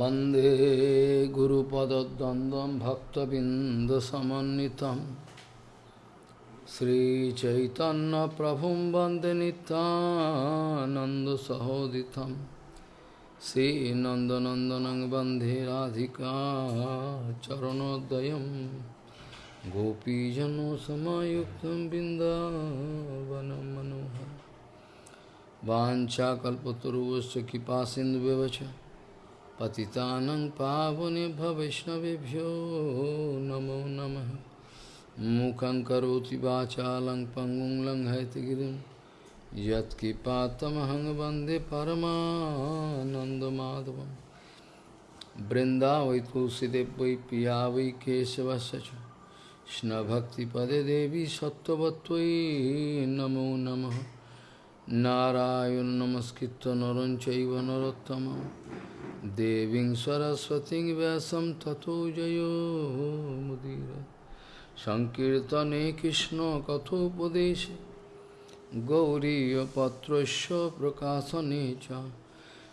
वंदे गुरुपदद्वन्द्वं भक्तबिन्दसमन्वितं। श्रीचैतन्यप्रभुं वंदे नितानन्दसहोदितं श्रीनन्दनन्दनं वंदे राधिका चरणोदयं। गोपीजनसमायुक्तं बिन्दावनं मनोहर পতিতানং পাবনে ভবৈষ্ণবেভ্যো নমো নম মুখং করোতি বাচালং পঙ্গুং লঙ্ঘয়তিগিরিম যৎকৃপাতমহং বন্দে পরমানন্দমাধবম বৃন্দা বৈ তুলসীদেব বৈ পিয়া বৈ কেশবশ কৃষ্ণভক্তিপদে দেবী সত্যবত্তৈ নমো নম নারায়ণ নমস্কৃত নরঞ্চ নরোত্তম Deving Saraswati Vyasam Tato Jayo Mudira Sankirtane Krishna Katho Padeshe Gauriya Patrasya Prakasanecha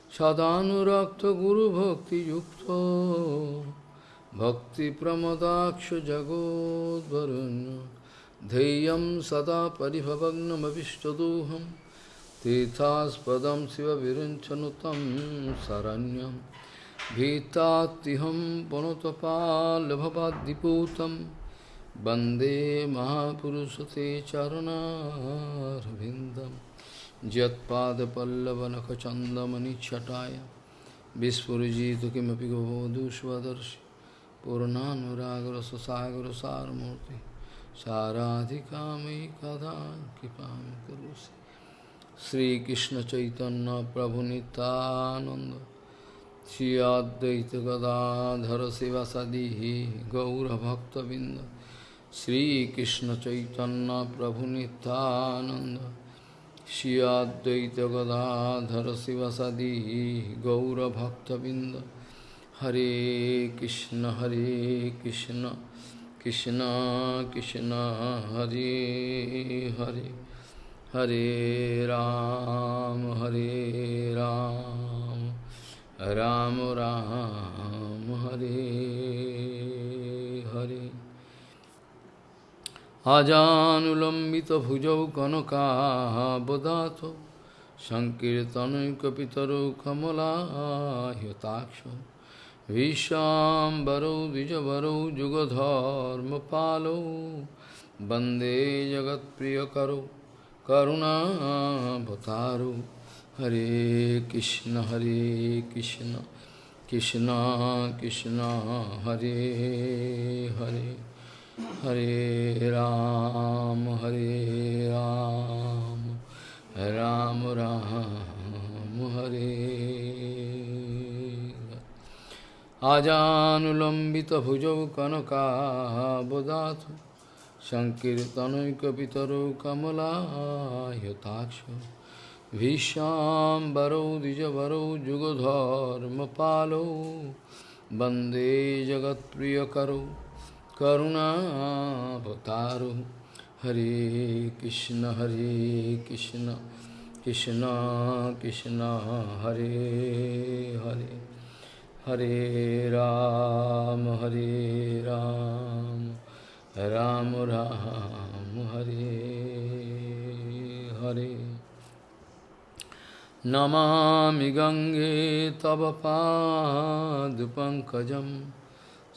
Sadhanurakta Guru Bhakti Yukta Bhakti Pramadaksha Jagod Varanya Dheyam Sada Paribhavagnam Avishtadooham तीर्थास्पद शिव विरुंचनुतम शरण्यम भीतातिहम वनुतपालभवाद्दिपूतम वंदे महापुरुष ते चरणारविंदम यदपल्लवनखचंदमणिछटाया विस्फुजित किमपि गोदुष्वदर्शि पूर्णानुरागर ससागर सारमूर्ति साराधिका मयि कदा कृपा करोषि। करोसि श्रीकृष्ण चैतन्य प्रभु नित्यानंद श्री अद्वैत गदाधर शिवसदी गौरभक्तबिंद श्रीकृष्ण चैतन्य प्रभु नित्यानंद श्री अद्वैत गदाधर शिवसदी गौरभक्तबिंद हरे कृष्ण हरे कृष्ण कृष्ण कृष्ण हरे हरे हरे राम हरे राम राम राम हरे हरे अजानुलम्बितभुजौ कनकाबदातो सङ्कीर्तनैकपितरौ कमलायताक्षौ विशाम्बरौ द्विजवरौ जुगधर्मपालौ वन्दे जगत्प्रियकरौ करुणावतारो हरे कृष्ण हरे कृष्ण कृष्ण कृष्ण हरे हरे हरे राम हरे राम राम राम हरे आजानुलम्बितभुजौ कनकाबदातु सङ्कीर्तनैकपितरौ कमलायताक्ष भीष्माम्बरौ द्विजवरौ जुगधर्मपालौ वन्दे जगत्प्रियकरौ करुणावतारो हरे कृष्ण हरे कृष्ण कृष्ण कृष्ण हरे हरे हरे राम हरे राम राम राम हरे हरे नमामि गङ्गे तव पादपङ्कजं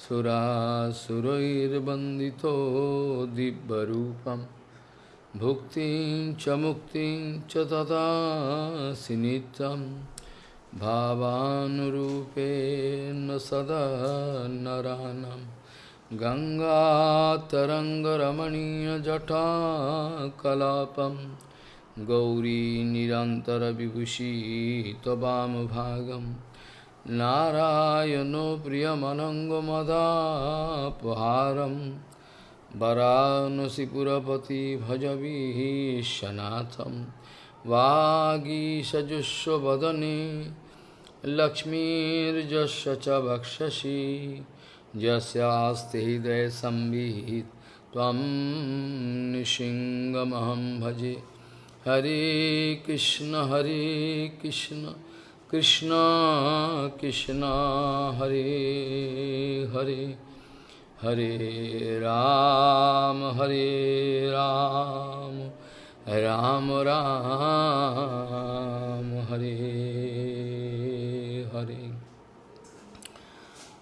सुरासुरैर्वन्दितो दिव्यरूपं भुक्तिं च मुक्तिं च ददासि नित्यं भावानुरूपेण सदा नरानम् गङ्गातरङ्गरमणीयजटाकलापं गौरी निरन्तरविभूषी त्ववामभागं नारायणो प्रियमनङ्गमदापहारं वरानसिपुरपति भजवीशनाथं वागीषजुष्वदने लक्ष्मीर्जस्य च वक्षसि जस्यास्ति हृदय संविहित। तम निशिंगमहम भजे। हरे कृष्ण हरे कृष्ण कृष्ण कृष्ण, हरे हरे। हरे राम हरे राम राम राम, हरे Hare.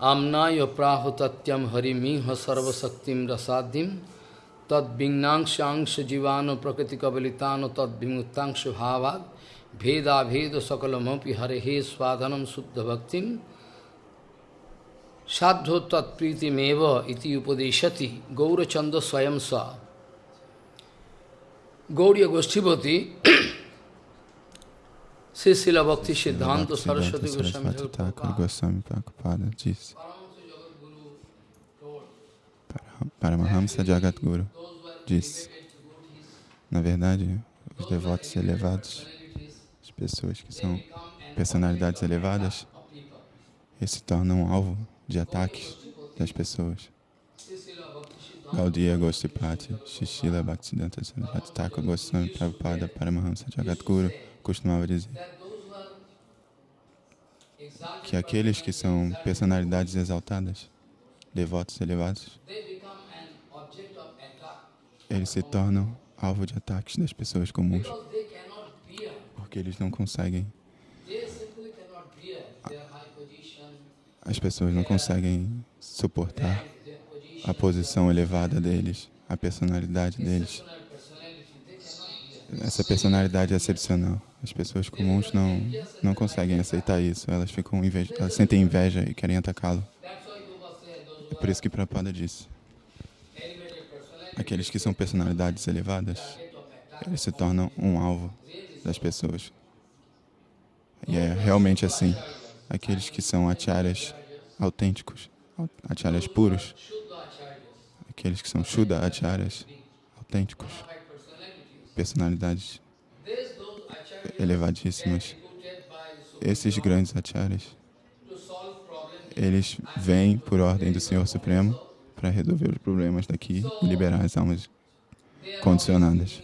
Amnaya Prahutatyam Harimiha Sarvasaktim Rasadhim Tad Bhignangshangsha Jivano Prakriti Kavalitano Tad Bhimutangsha Bhavad Veda Veda Sakalamapi Harehe Swadhanam Suddha Bhaktim Sadho Tatpriti Meva Iti Upadeshati Gaurachanda Swayam Sa Gauriya Goshtipati Sri Srila Bhakti Siddhanta Saraswati Goswami Prabhupada disse Paramahamsa Jagadguru disse Na verdade, os devotos elevados, as pessoas que são personalidades elevadas, eles se tornam alvo de ataques das pessoas. Gaudiya Gosipati, Shishila Bhaktisiddhanta Saraswati Thakur Goswami Prabhupada Paramahamsa Jagadguru costumava dizer. Que aqueles que são personalidades exaltadas, devotos elevados, eles se tornam alvo de ataques das pessoas comuns, porque eles não conseguem, as pessoas não conseguem suportar a posição elevada deles, a personalidade deles, essa personalidade excepcional. As pessoas comuns não, não conseguem aceitar isso, elas, ficam inveja, elas sentem inveja e querem atacá-lo. É por isso que Prabhupada disse, aqueles que são personalidades elevadas, eles se tornam um alvo das pessoas. E é realmente assim. Aqueles que são acharyas autênticos, acharyas puros, aqueles que são Shuddha acharyas autênticos, personalidades elevadíssimas. Esses grandes acharyas, eles vêm por ordem do Senhor Supremo para resolver os problemas daqui e liberar as almas condicionadas.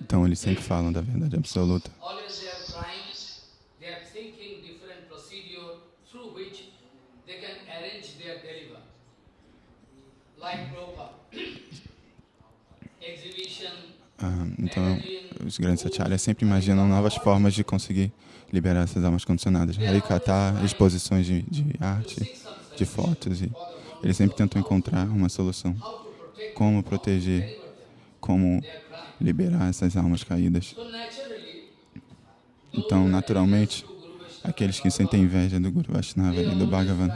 Então, eles sempre falam da verdade absoluta. Então, os grandes acharyas sempre imaginam novas formas de conseguir liberar essas almas condicionadas. Harikata, exposições de, de arte, de fotos, e eles sempre tentam encontrar uma solução. Como proteger, como liberar essas almas caídas. Então, naturalmente, aqueles que sentem inveja do Guru Vaishnava e do Bhagavan,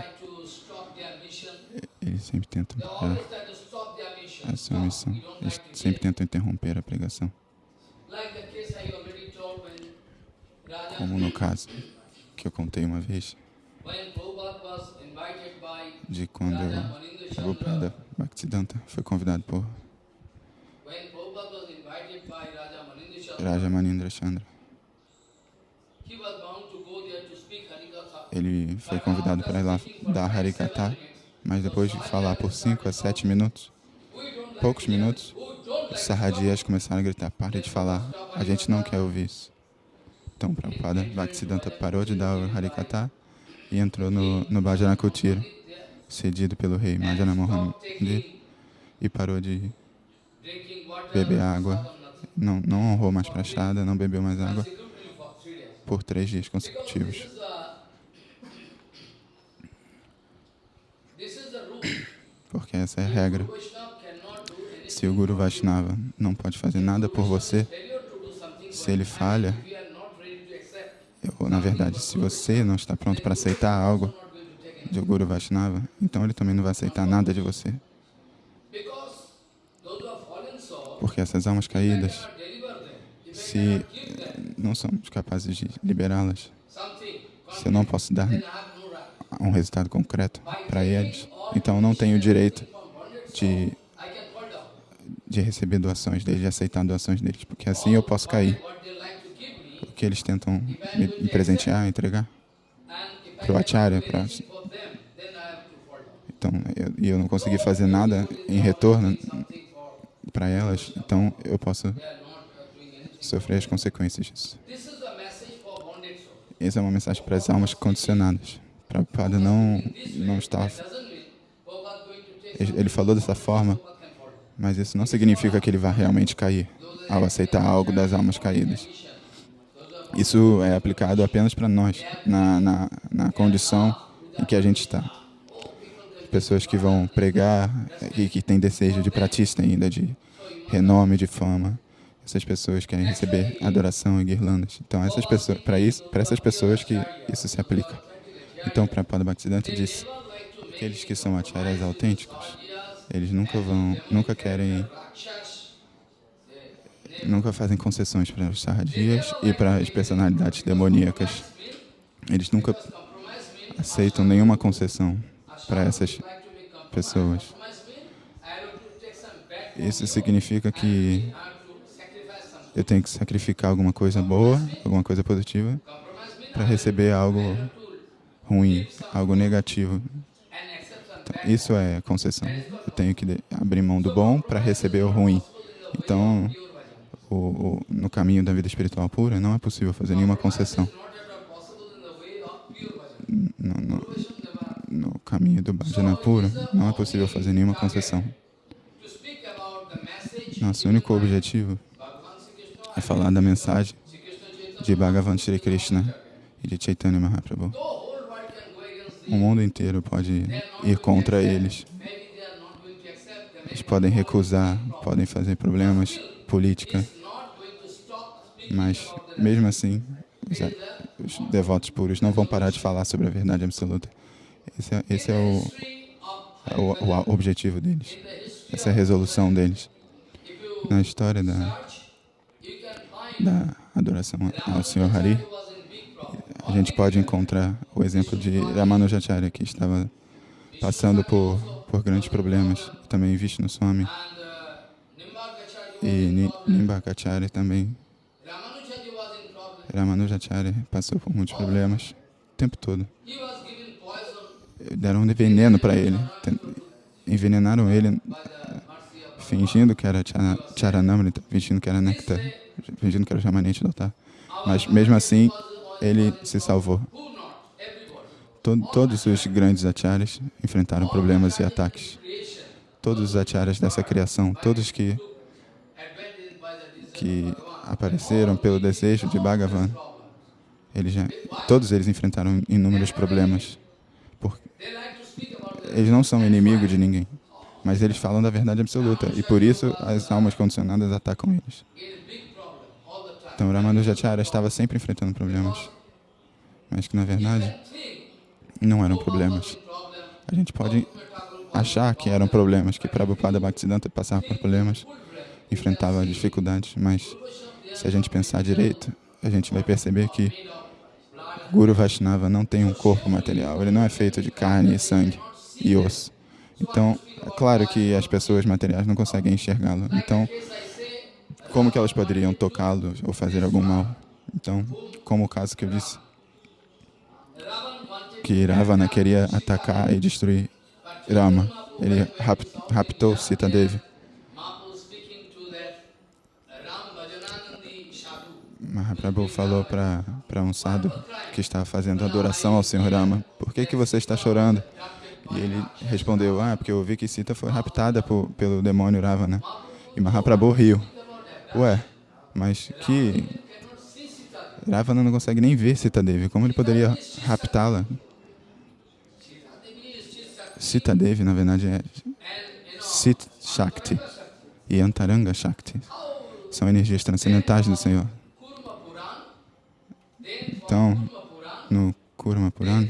eles sempre tentam parar a sua missão. Eles sempre tentam interromper a pregação. Como no caso que eu contei uma vez, de quando Prabhupada Bhaktisiddhanta foi convidado por Raja Manindra Chandra. Ele foi convidado para ir lá dar Harikata, mas depois de falar por 5 a 7 minutos, poucos minutos, os Sahadias começaram a gritar, pare de falar, a gente não quer ouvir isso. Então, Prabhupada Bhaktisiddhanta parou de dar o Harikata e entrou no, no Bhajana cedido pelo rei Majana Mohan e parou de beber água. Não, não honrou mais prachada, não bebeu mais água por três dias consecutivos. Porque essa é a regra. Se o Guru Vaishnava não pode fazer nada por você, se ele falha, ou na verdade, se você não está pronto para aceitar algo de Guru Vaishnava, então ele também não vai aceitar nada de você. Porque essas almas caídas, se não somos capazes de liberá-las, se eu não posso dar um resultado concreto para eles, então não tenho o direito de, de receber doações deles, de aceitar doações deles, porque assim eu posso cair. Porque eles tentam me, presentear, entregar para o Acharya. Pra... Então, eu, e eu não consegui fazer nada em retorno para elas, então eu posso sofrer as consequências disso. essa é uma mensagem para as almas condicionadas. Prabhupada não, não está... Ele falou dessa forma, mas isso não significa que ele vai realmente cair ao aceitar algo das almas caídas. Isso é aplicado apenas para nós, na, na, na condição em que a gente está. Pessoas que vão pregar e que têm desejo de pratista ainda, de renome, de fama. Essas pessoas querem receber adoração e guirlandas. Então, essas pessoas, para isso, para essas pessoas que isso se aplica. Então, para Pada Bhaktisiddhanta disse, aqueles que são acharyas autênticos, eles nunca vão, nunca querem, nunca fazem concessões para os sarradias e para as personalidades demoníacas. Eles nunca aceitam nenhuma concessão para essas pessoas. Isso significa que eu tenho que sacrificar alguma coisa boa, alguma coisa positiva, para receber algo ruim, algo negativo. Isso é concessão. Eu tenho que abrir mão do bom para receber o ruim. Então, o, o, no caminho da vida espiritual pura, não é possível fazer nenhuma concessão. No, no, no caminho do bhajana puro, não é possível fazer nenhuma concessão. Nosso único objetivo é falar da mensagem de Bhagavan Sri Krishna e de Chaitanya Mahaprabhu. O mundo inteiro pode ir contra eles. Eles podem recusar, podem fazer problemas, política. Mas, mesmo assim, os, devotos puros não vão parar de falar sobre a verdade absoluta. Esse é, esse é, o, é o, o objetivo deles. Essa é a resolução deles. Na história da, da adoração ao Senhor Hari, a gente pode encontrar o exemplo de Ramanujacharya, que estava passando por, por grandes problemas, também Vishnu Swami e Nimbakacharya também. Ramanujacharya passou por muitos problemas o tempo todo. Deram veneno para ele, envenenaram ele fingindo que era charanamrita, fingindo que era néctar, fingindo que era jamanete do altar. Mas mesmo assim, ele se salvou. Todo, todos os grandes acharyas enfrentaram problemas e ataques. Todos os acharyas dessa criação, todos que, que apareceram pelo desejo de Bhagavan, eles já, todos eles enfrentaram inúmeros problemas. Eles não são inimigos de ninguém, mas eles falam da verdade absoluta, e por isso as almas condicionadas atacam eles. Então, Ramanujacharya estava sempre enfrentando problemas, mas que, na verdade, não eram problemas. A gente pode achar que eram problemas, que Prabhupada Bhaktisiddhanta passava por problemas, enfrentava dificuldades, mas se a gente pensar direito, a gente vai perceber que Guru Vaishnava não tem um corpo material, ele não é feito de carne, sangue e osso. Então, é claro que as pessoas materiais não conseguem enxergá-lo. Então, como que elas poderiam tocá-lo ou fazer algum mal? Então, como o caso que eu disse, que Ravana queria atacar e destruir Rama. Ele raptou Sita Devi. Mahaprabhu falou para um sadhu que estava fazendo adoração ao Senhor Rama, por que, que você está chorando? E ele respondeu, ah, porque eu ouvi que Sita foi raptada por, pelo demônio Ravana. E Mahaprabhu riu. Ué, mas que... Ravana não consegue nem ver Sita Devi, como ele poderia raptá-la? Sita Devi, na verdade, é Sit Shakti e Antaranga Shakti. São energias transcendentais do Senhor. Então, no Kurma Purana,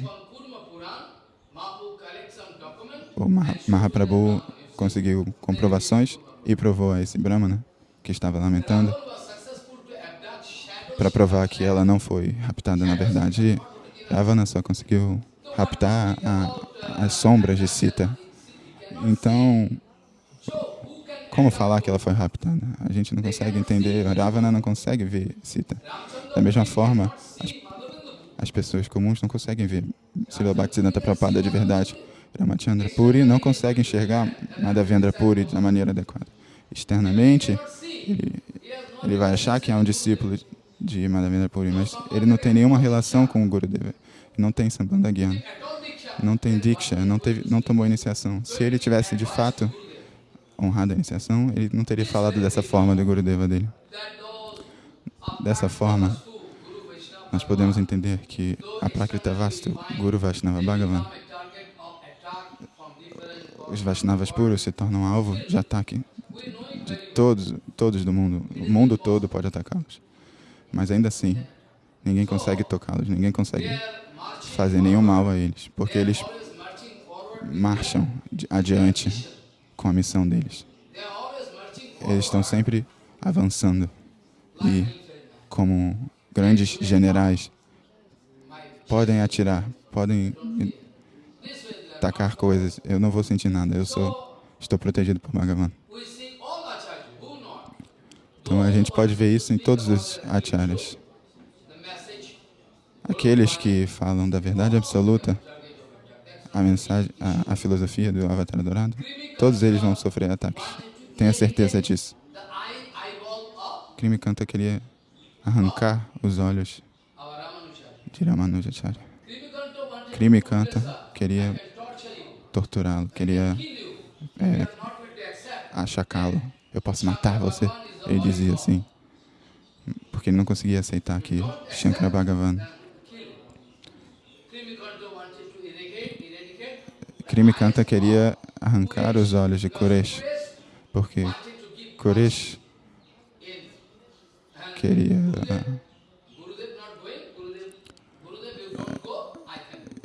o Mahaprabhu conseguiu comprovações e provou a esse Brahmana que estava lamentando para provar que ela não foi raptada na verdade. Ravana só conseguiu raptar a, as sombras de Sita. Então, como falar que ela foi raptada? A gente não consegue entender, Ravana não consegue ver Sita. Da mesma forma, as, as pessoas comuns não conseguem ver Srila Bhaktisiddhanta Prabhupada de verdade. Ramachandra Puri não consegue enxergar Madhavendra Puri da maneira adequada. Externamente, ele, ele vai achar que é um discípulo de Madhavendra Puri, mas ele não tem nenhuma relação com o Gurudeva. Não tem Sambandha Gyan, não tem Diksha, não, teve, não tomou iniciação. Se ele tivesse de fato honrado a iniciação, ele não teria falado dessa forma do Gurudeva dele. Dessa forma, nós podemos entender que a Prakrita Vastu, Guru Vaishnava Bhagavan, os Vaishnavas puros se tornam alvo de ataque de todos, todos do mundo. O mundo todo pode atacá-los. Mas ainda assim, ninguém consegue tocá-los, ninguém consegue fazer nenhum mal a eles, porque eles marcham adiante com a missão deles. Eles estão sempre avançando e, como grandes generais, podem atirar, podem tacar coisas. Eu não vou sentir nada. Eu sou, estou protegido por Bhagavan. Então a gente pode ver isso em todos os acharyas. Aqueles que falam da verdade absoluta, a mensagem, a, a filosofia do Avatar Dourado, todos eles vão sofrer ataques. Tenha certeza disso. Krimi Kanta queria arrancar os olhos de Ramanujacharya. Krimi Kanta queria torturá-lo, queria é, achacá-lo. Eu posso matar você? Ele dizia assim, porque ele não conseguia aceitar que Shankara Bhagavan Krimi Kanta queria arrancar os olhos de Koresh, porque Koresh queria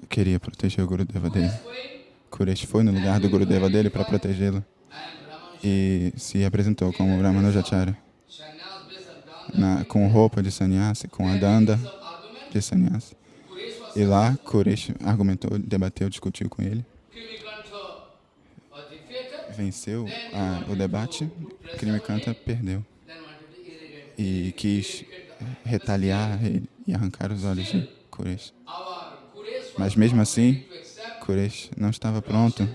queria proteger o Gurudeva dele. Koresh foi no lugar do Gurudeva dele para protegê-lo e se apresentou como Brahmanujacharya, na, com roupa de sannyasi, com a danda de sannyasi. E lá, Koresh argumentou, debateu, discutiu com ele. Venceu a, o debate, Krimikanta perdeu. E quis retaliar e arrancar os olhos de Koresh. Mas mesmo assim, Koresh não estava pronto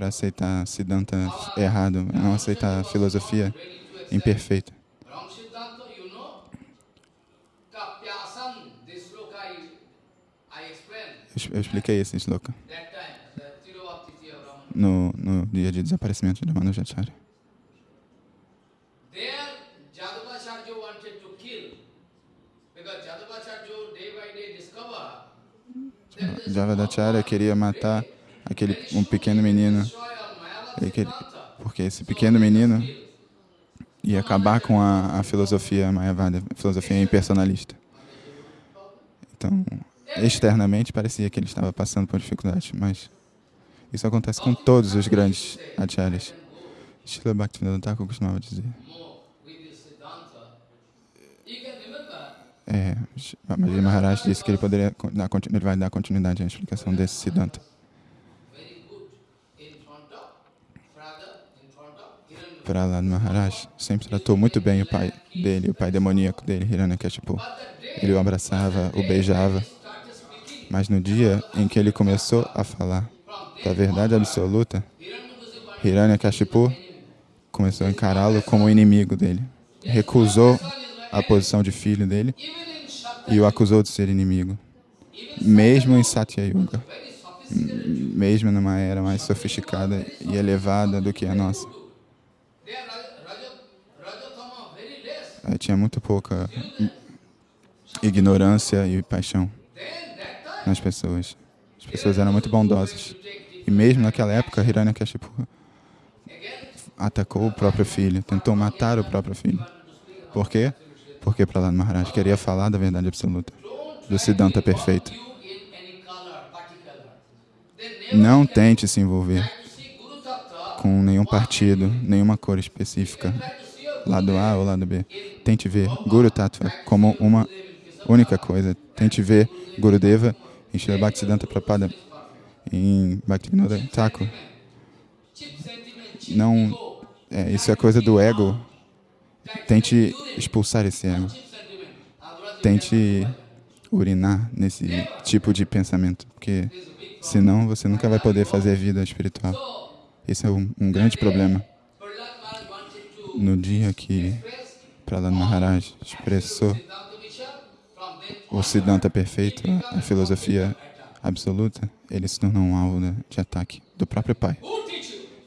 para aceitar Siddhanta errado, não aceitar a filosofia imperfeita. Eu expliquei esse sloka no, no dia de desaparecimento de Manujacharya. Javadacharya queria matar aquele um pequeno menino, queria, porque esse pequeno menino ia acabar com a, a filosofia Mayavada, a filosofia impersonalista. Então, externamente parecia que ele estava passando por dificuldade, mas isso acontece com todos os grandes acharyas. Srila Bhaktivinoda Thakur costumava dizer. É, Maharaj disse que ele, poderia dar, ele vai dar continuidade à explicação desse Siddhanta. Prahlad Maharaj sempre tratou muito bem o pai dele, o pai demoníaco dele, Hiranyakashipu. Ele o abraçava, o beijava. Mas no dia em que ele começou a falar da verdade absoluta, Hiranyakashipu começou a encará-lo como inimigo dele. Recusou a posição de filho dele e o acusou de ser inimigo. Mesmo em Satya Yuga, mesmo numa era mais sofisticada e elevada do que a nossa. Tinha muito pouca ignorância e paixão nas pessoas. As pessoas eram muito bondosas. E mesmo naquela época, Hiranyakashipu atacou o próprio filho, tentou matar o próprio filho. Por quê? Porque Prahlad Maharaj queria falar da verdade absoluta, do Siddhanta perfeito. Não tente se envolver com nenhum partido, nenhuma cor específica, lado A ou lado B. Tente ver Guru Tattva como uma única coisa. Tente ver Gurudeva em Srila Bhaktisiddhanta Prabhupada, em Bhaktivinoda Thakur. Não, é, isso é coisa do ego. Tente expulsar esse ego. Tente urinar nesse tipo de pensamento, porque senão você nunca vai poder fazer vida espiritual. Esse é um, um grande problema. No dia que Prahlad Maharaj expressou o Siddhanta perfeito, a, filosofia absoluta, ele se tornou um alvo de, ataque do próprio pai.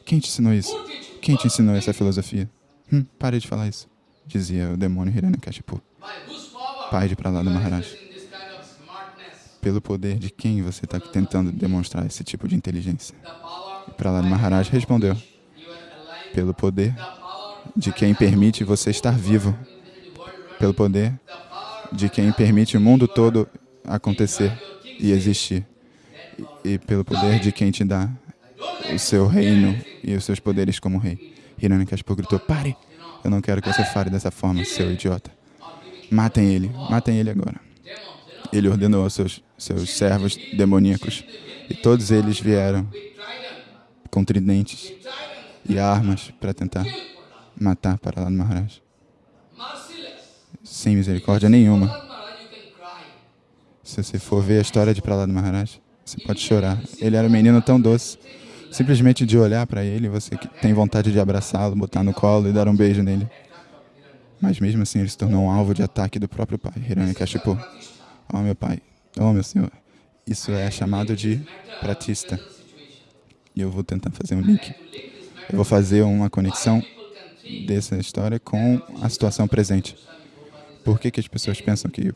Quem te ensinou isso? Quem te ensinou essa filosofia? Hum, pare de falar isso, dizia o demônio Hiranyakashipu, pai de are Maharaj. Pelo poder de quem você está tentando demonstrar esse tipo de inteligência? Prahlada Maharaj respondeu, pelo poder de quem permite você estar vivo, pelo poder de quem permite o mundo todo acontecer e existir, e, pelo poder de quem te dá o seu reino e os seus poderes como rei. Hiranyakashipu gritou, pare! Eu não quero que você fale dessa forma, seu idiota. Matem ele, matem ele agora. Ele ordenou aos seus, seus servos demoníacos, e todos eles vieram com tridentes e armas para tentar matar Prahlada Maharaj. Sem misericórdia nenhuma. Se você for ver a história de Prahlada Maharaj, você pode chorar. Ele era um menino tão doce. Simplesmente de olhar para ele, você tem vontade de abraçá-lo, botar no colo e dar um beijo nele. Mas mesmo assim, ele se tornou um alvo de ataque do próprio pai, Hiranyakashipu. Oh, meu pai. Oh, meu senhor. Isso é chamado de pratista. E eu vou tentar fazer um link. Eu vou fazer uma conexão dessa história com a situação presente. Por que, que as pessoas pensam que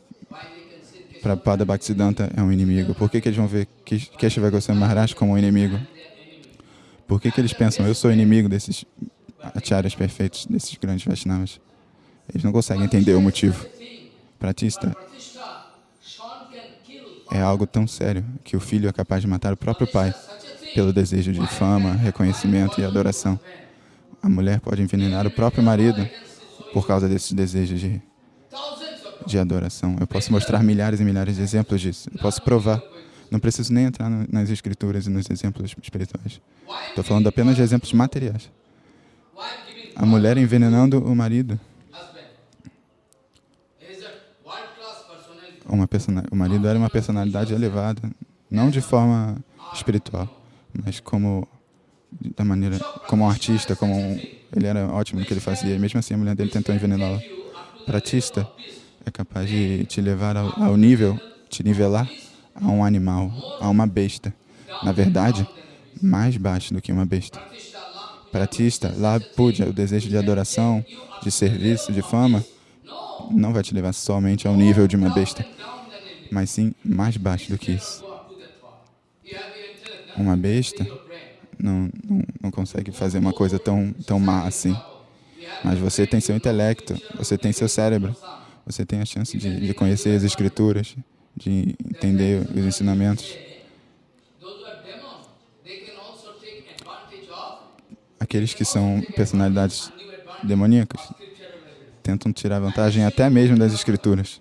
Prabhupada Bhaktisiddhanta é um inimigo? Por que, que eles vão ver Keshava Goswami Maharaj como um inimigo? Por que, que eles pensam, eu sou inimigo desses acharyas perfeitos, desses grandes Vaishnavas? Eles não conseguem entender o motivo. Pratista é algo tão sério que o filho é capaz de matar o próprio pai pelo desejo de fama, reconhecimento e adoração. A mulher pode envenenar o próprio marido por causa desses desejos de, de adoração. Eu posso mostrar milhares e milhares de exemplos disso. Eu posso provar. Não preciso nem entrar no- nas escrituras e nos exemplos espirituais. Estou falando apenas de exemplos materiais. A mulher envenenando o marido. Uma o marido era uma personalidade elevada, não de forma espiritual, mas como da maneira como um artista, como um, ele era ótimo no que ele fazia. E mesmo assim a mulher dele tentou envenená-lo. Pratista é capaz de te levar ao, ao nível, te nivelar a um animal, a uma besta. Na verdade, mais baixo do que uma besta. Pratista, lá puja, o desejo de adoração, de serviço, de fama, não vai te levar somente ao nível de uma besta, mas sim mais baixo do que isso. Uma besta não, não, não consegue fazer uma coisa tão, tão má assim. Mas você tem seu intelecto, você tem seu cérebro, você tem a chance de, de conhecer as escrituras, de entender os ensinamentos. Aqueles que são personalidades demoníacas tentam tirar vantagem até mesmo das escrituras.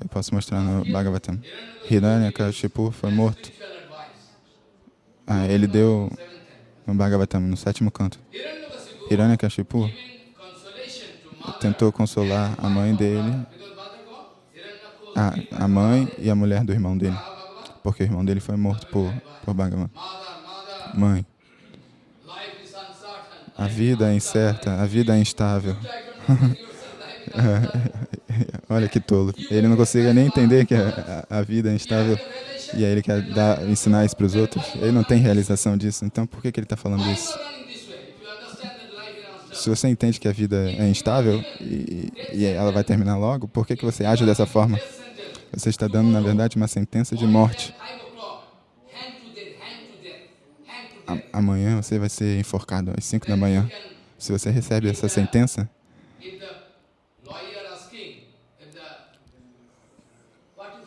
Eu posso mostrar no Bhagavatam. Hiranyakashipu foi morto. Ah, ele deu no Bhagavatam, no sétimo canto. Hiranyakashipu tentou consolar a mãe dele, a, a mãe e a mulher do irmão dele, porque o irmão dele foi morto por, por Bhagavan. Mãe, a vida é incerta, a vida é instável. Olha que tolo. Ele não consegue nem entender que a, a- vida é instável e aí ele quer dar, ensinar isso para os outros. Ele não tem realização disso, então por que, que ele está falando isso? Se você entende que a vida é instável e, e ela vai terminar logo, por que, que você age dessa forma? Você está dando, na verdade, uma sentença de morte. Amanhã você vai ser enforcado às 5 da manhã. Se você recebe essa sentença,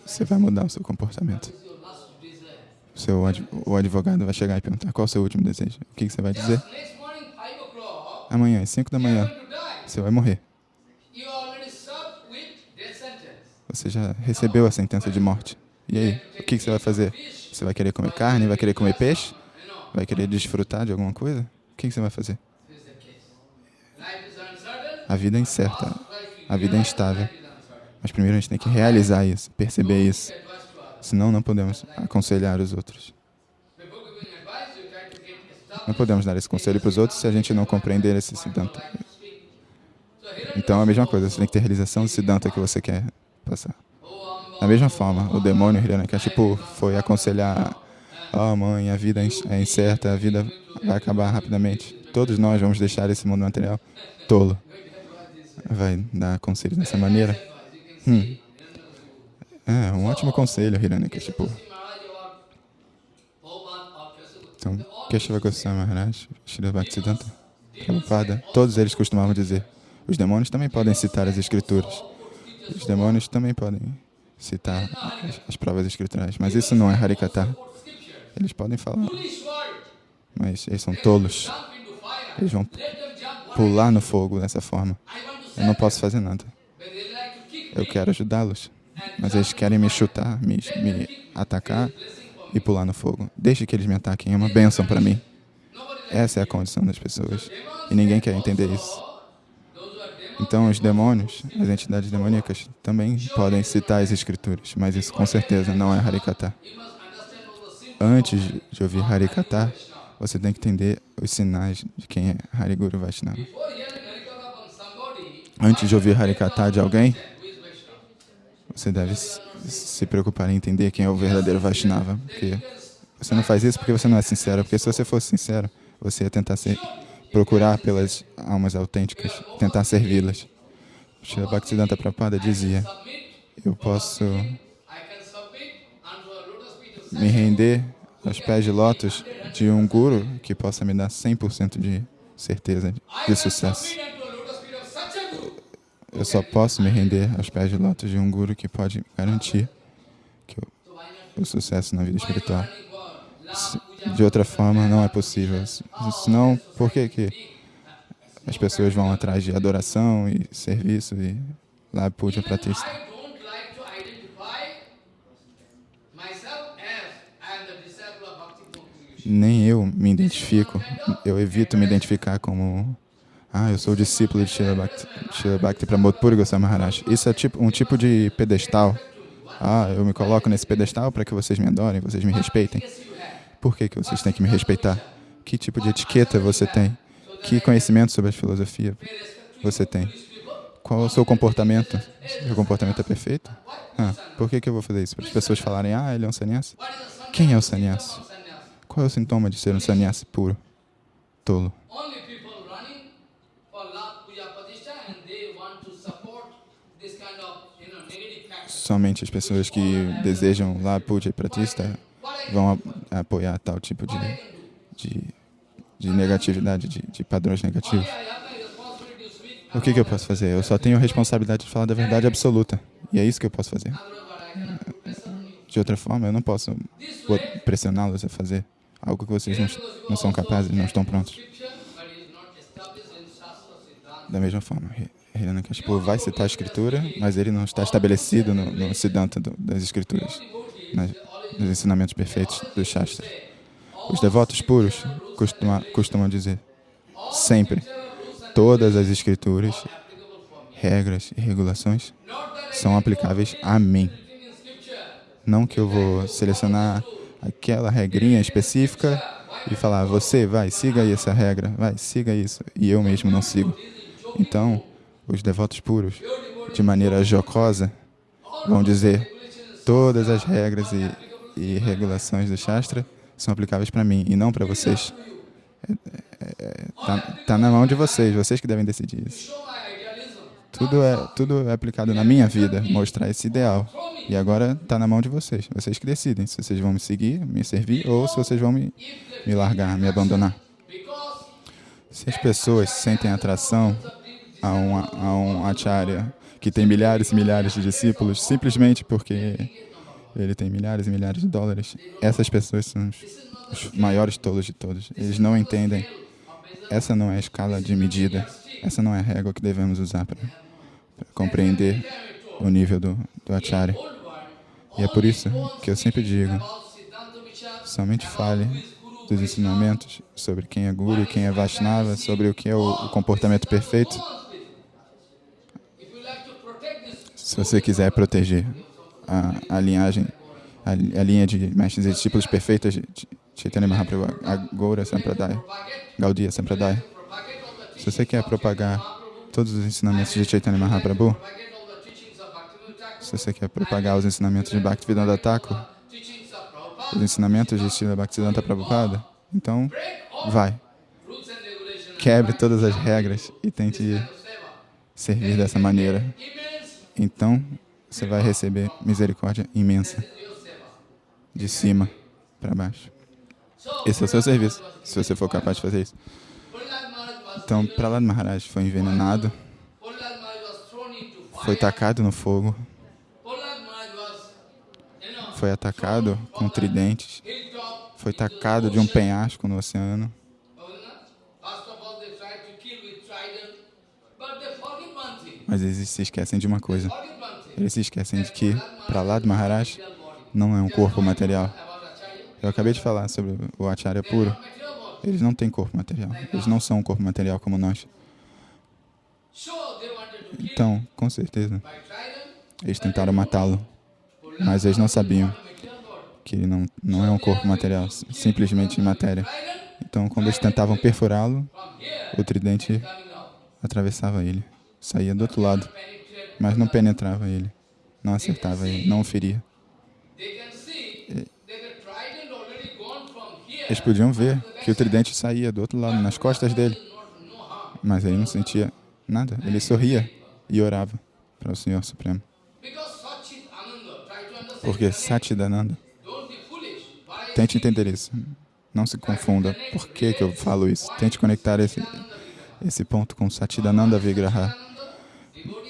você vai mudar o seu comportamento. O, seu, o advogado vai chegar e perguntar qual é o seu último desejo. O que, você vai dizer? Amanhã, às 5 da manhã, você vai morrer. Você já recebeu a sentença de morte. E aí, o que, você vai fazer? Você vai querer comer carne? Vai querer comer peixe? Vai querer desfrutar de alguma coisa? O que, você vai fazer? A vida é incerta. A vida é instável. Mas primeiro a gente tem que realizar isso, perceber isso. Senão não podemos aconselhar os outros. Não podemos dar esse conselho para os outros se a gente não compreender esse siddhanta. Então é a mesma coisa, você tem que ter realização do Siddhanta que você quer passar. Da mesma forma, o demônio Hiranyakashipu foi aconselhar Oh mãe, a vida é incerta, a vida vai acabar rapidamente. Todos nós vamos deixar esse mundo material tolo. Vai dar conselho dessa maneira? Hum. É, um ótimo conselho, Hiranyakashipu. Então, Keshava Goswami Maharaj, Srila Bhaktisiddhanta, Prabhupada, todos eles costumavam dizer, os demônios também podem citar as escrituras. Os demônios também podem citar as, as provas escriturais, mas isso não é Harikata. Eles podem falar, mas eles são tolos. Eles vão pular no fogo dessa forma. Eu não posso fazer nada. Eu quero ajudá-los, mas eles querem me chutar, me, me atacar e pular no fogo. Deixe que eles me ataquem, é uma bênção para mim. Essa é a condição das pessoas. E ninguém quer entender isso. Então, os demônios, as entidades demoníacas, também podem citar as escrituras, mas isso com certeza não é Harikata antes de ouvir Harikata, você tem que entender os sinais de quem é Hariguru Vaishnava. Antes de ouvir Harikata de alguém, você deve se preocupar em entender quem é o verdadeiro Vaishnava. Porque você não faz isso porque você não é sincero. Porque se você fosse sincero, você ia tentar procurar pelas almas autênticas, tentar servi-las. Srila Bhaktisiddhanta Prabhupada dizia, eu posso me render aos pés de lótus de um guru que possa me dar 100% de certeza de sucesso. Eu só posso me render aos pés de lótus de um guru que pode garantir que o, o sucesso na vida espiritual. De outra forma, não é possível. Senão, por que, que as pessoas vão atrás de adoração e serviço e lá puja pratista? nem eu me identifico, eu evito me identificar como ah, eu sou discípulo de Srila Bhakti, Srila Bhakti Pramod Puri Goswami Maharaj. Isso é tipo, um tipo de pedestal. Ah, eu me coloco nesse pedestal para que vocês me adorem, vocês me respeitem. Por que, que vocês têm que me respeitar? Que tipo de etiqueta você tem? Que conhecimento sobre a filosofia você tem? Qual o seu comportamento? Seu comportamento é perfeito? Ah, por que, que eu vou fazer isso? Para as pessoas falarem, ah, ele é um sannyasi? Quem é o sannyasi? Qual é o sintoma de ser um sannyasi puro? Tolo. Somente as pessoas que desejam lá puja e pratista vão apoiar tal tipo de, de, de negatividade, de, de padrões negativos. O que, que eu posso fazer? Eu só tenho a responsabilidade de falar da verdade absoluta. E é isso que eu posso fazer. De outra forma, eu não posso pressioná-los a fazer algo que vocês não, não são capazes, não estão prontos. Da mesma forma, Hiranyakashipu vai citar a escritura, mas ele não está estabelecido no, no Siddhanta do, das escrituras, nas, nos ensinamentos perfeitos do Shastra. Os devotos puros costuma, costumam dizer, sempre, todas as escrituras, regras e regulações são aplicáveis a mim. Não que eu vou selecionar aquela regrinha específica e falar, você vai, siga essa regra, vai, siga isso, e eu mesmo não sigo. Então, os devotos puros, de maneira jocosa, vão dizer, todas as regras e, e regulações do Shastra são aplicáveis para mim e não para vocês. Está é, é, tá, tá na mão de vocês, vocês que devem decidir isso. Tudo é, tudo é aplicado na minha vida, mostrar esse ideal. E agora está na mão de vocês. Vocês que decidem se vocês vão me seguir, me servir, ou se vocês vão me, me largar, me abandonar. Se as pessoas sentem atração a um, a um acharya que tem milhares e milhares de discípulos, simplesmente porque ele tem milhares e milhares de dólares, essas pessoas são os, os maiores tolos de todos. Eles não entendem. Essa não é a escala de medida. Essa não é a régua que devemos usar para compreender o nível do, do Acharya. E é por isso que eu sempre digo, somente fale dos ensinamentos sobre quem é Guru, quem é Vaishnava, sobre o que é o, o comportamento perfeito. Se você quiser proteger a, a linhagem, a, a, linha de mestres e discípulos perfeitos de Chaitanya Mahaprabhu, a Goura Sampradaya, Gaudiya Sampradaya, se você quer propagar todos os ensinamentos de Chaitanya Mahaprabhu, se você quer propagar os ensinamentos de Bhaktivedanta Thakur, os ensinamentos de Srila Bhaktivedanta Prabhupada, então vai, quebre todas as regras e tente servir dessa maneira. Então você vai receber misericórdia imensa de cima para baixo. Esse é o seu serviço, se você for capaz de fazer isso. Então, Prahlad Maharaj foi envenenado, foi tacado no fogo, foi atacado com tridentes, foi tacado de um penhasco no oceano. Mas eles se esquecem de uma coisa. Eles se esquecem de que Prahlad Maharaj não é um corpo material. Eu acabei de falar sobre o Acharya puro. Eles não têm corpo material. Eles não são um corpo material como nós. Então, com certeza, eles tentaram matá-lo. Mas eles não sabiam que ele não, não é um corpo material, simplesmente matéria. Então, quando eles tentavam perfurá-lo, o tridente atravessava ele, saía do outro lado, mas não penetrava ele, não acertava ele, não o feria. Eles podiam ver que o tridente saía do outro lado, nas costas dele, mas ele não sentia nada. Ele sorria e orava para o Senhor Supremo. Porque. Why tente entender isso. Não se confunda. Por que, que eu falo isso? Tente conectar esse, esse ponto com Satchidananda Vigraha.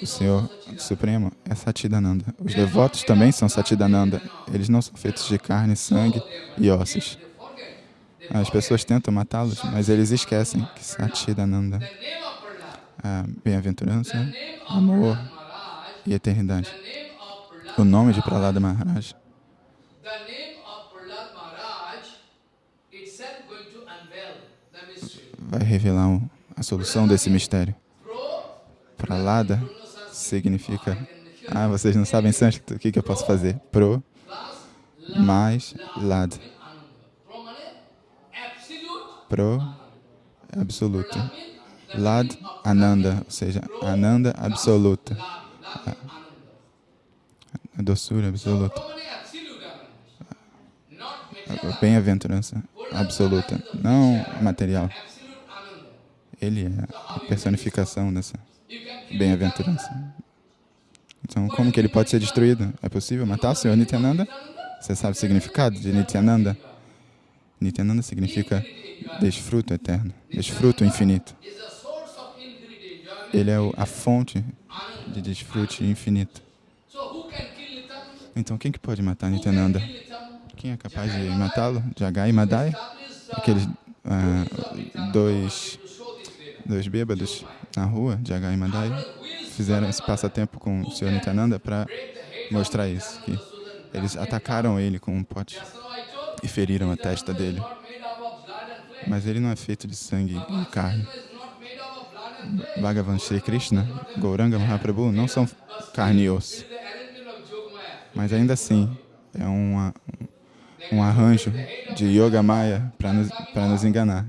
O Senhor Supremo é Satchidananda. Os devotos também são Satchidananda. Eles não são feitos de carne, sangue e ossos. As pessoas tentam matá-los, mas eles esquecem que Prahlad, é bem-aventurança, amor e eternidade. O nome de Prahlada Maharaj vai revelar o- a solução desse mistério. Pro, Prahlada significa. Ah, vocês não sabem sânscrito, o que, que eu posso fazer? Pro mais lad. Pro the Lad Ananda, ou seja, Ananda absoluta. A doçura absoluta. A bem-aventurança absoluta. Não material. Ele é a personificação dessa bem-aventurança. Então, como que ele pode ser destruído? É possível matar o Senhor Nityananda? Você sabe o significado de Nityananda? Nityananda significa desfruto eterno, desfruto infinito. Ele é a fonte de desfrute infinito. Então, quem que pode matar Nityananda? Quem é capaz de matá-lo? Jagai e Madai? Aqueles ah, dois, dois bêbados na rua, Jagai e Madai, fizeram esse passatempo com o Senhor Nityananda para mostrar isso, que eles atacaram ele com um pote e feriram a testa dele. Mas ele não é feito de sangue e carne. Bhagavan Sri Krishna, Gauranga Mahaprabhu não são carne e osso. Mas ainda assim, é uma, um arranjo de Yoga Maya para nos, nos enganar.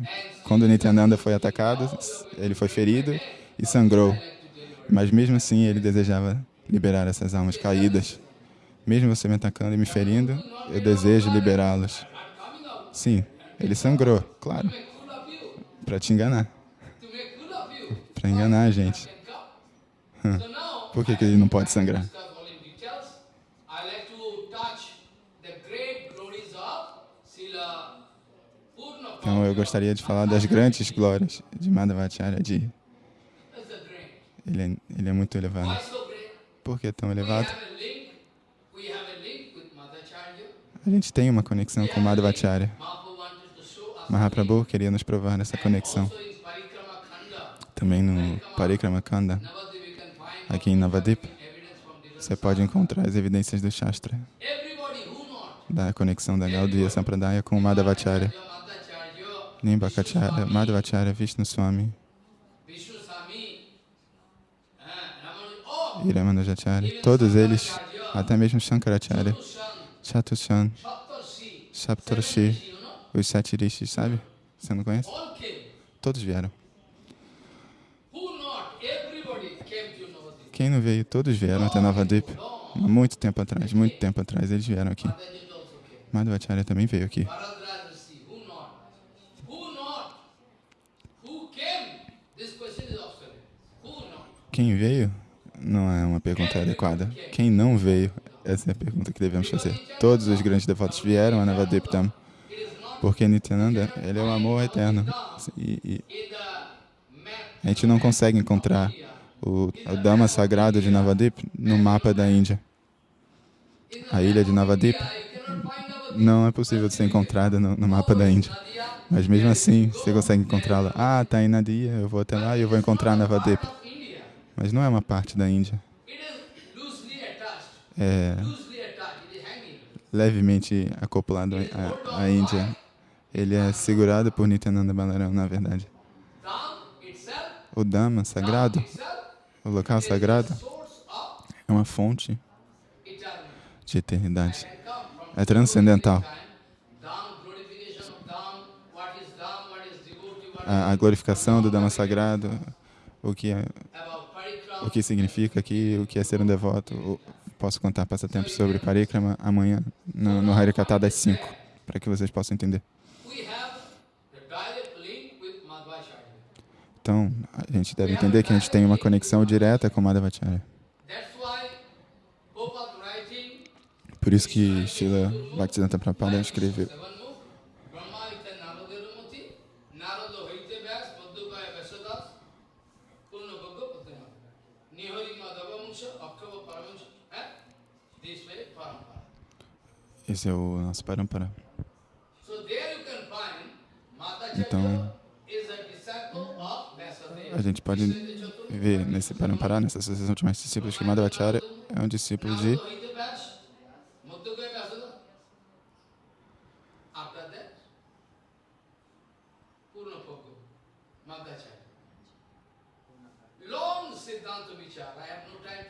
Quando Nityananda foi atacado, ele foi ferido e sangrou. Mas mesmo assim, ele desejava liberar essas almas caídas. Mesmo você me atacando e me ferindo, eu desejo liberá-los. Sim, ele sangrou, claro, para te enganar, para enganar a gente. Now, Por que, que ele não pode sangrar? Então eu gostaria de falar das grandes glórias de Madhavacharya. Ele é, ele é muito elevado. Por que tão We elevado? a gente tem uma conexão com Madhavacharya. Mahaprabhu queria nos provar essa conexão. Também no Parikrama Kanda, aqui em Navadip, você pode encontrar as evidências do Shastra, da conexão da Gaudiya Sampradaya com Madhavacharya. Nimbakacharya, Madhavacharya, Vishnu Swami, e Ramanujacharya, todos eles, até mesmo Shankaracharya, Shan, Chatushan, Saptarshi, os sete rishis, sabe? Você não conhece? Todos vieram. Quem não veio? Todos vieram até Navadip. Há muito tempo atrás, muito tempo atrás, eles vieram aqui. Madhvacharya também veio aqui. Quem veio? Não é uma pergunta adequada. Quem não veio? Essa é a pergunta que devemos fazer. Todos os grandes devotos vieram a Navadip Dham. It is not Porque Nityananda, ele é o amor eterno. E, e a gente não consegue encontrar o, o Dhamma sagrado de Navadip no mapa da Índia. A ilha de Navadip não é possível de ser encontrada no, no mapa da Índia. Mas mesmo assim, você consegue encontrá-la. Ah, tá em Nadia, eu vou até lá e eu vou encontrar Navadip. Mas não é uma parte da Índia. É levemente acoplado à, à Índia. Ele é segurado por Nityananda Balaram, na verdade. O Dhamma sagrado, o local sagrado, é uma fonte de eternidade. É transcendental. A, glorificação do Dhamma sagrado, o que, é? O que significa aqui, o que é ser um devoto. Posso contar passatempos sobre Parikrama amanhã no, no Harikata das 5, para que vocês possam entender. Então, a gente deve entender que a gente tem uma conexão direta com Madhavacharya. Por isso que Srila Bhaktisiddhanta Prabhupada escreveu Esse é o nosso Parampara. Então, a gente pode ver nesse Parampara, nessa associação de mais discípulos, que Madhavacharya é um discípulo de. After that, Purna Bhagga, Madhacharya. Long Siddhanta Vichara. I have no time to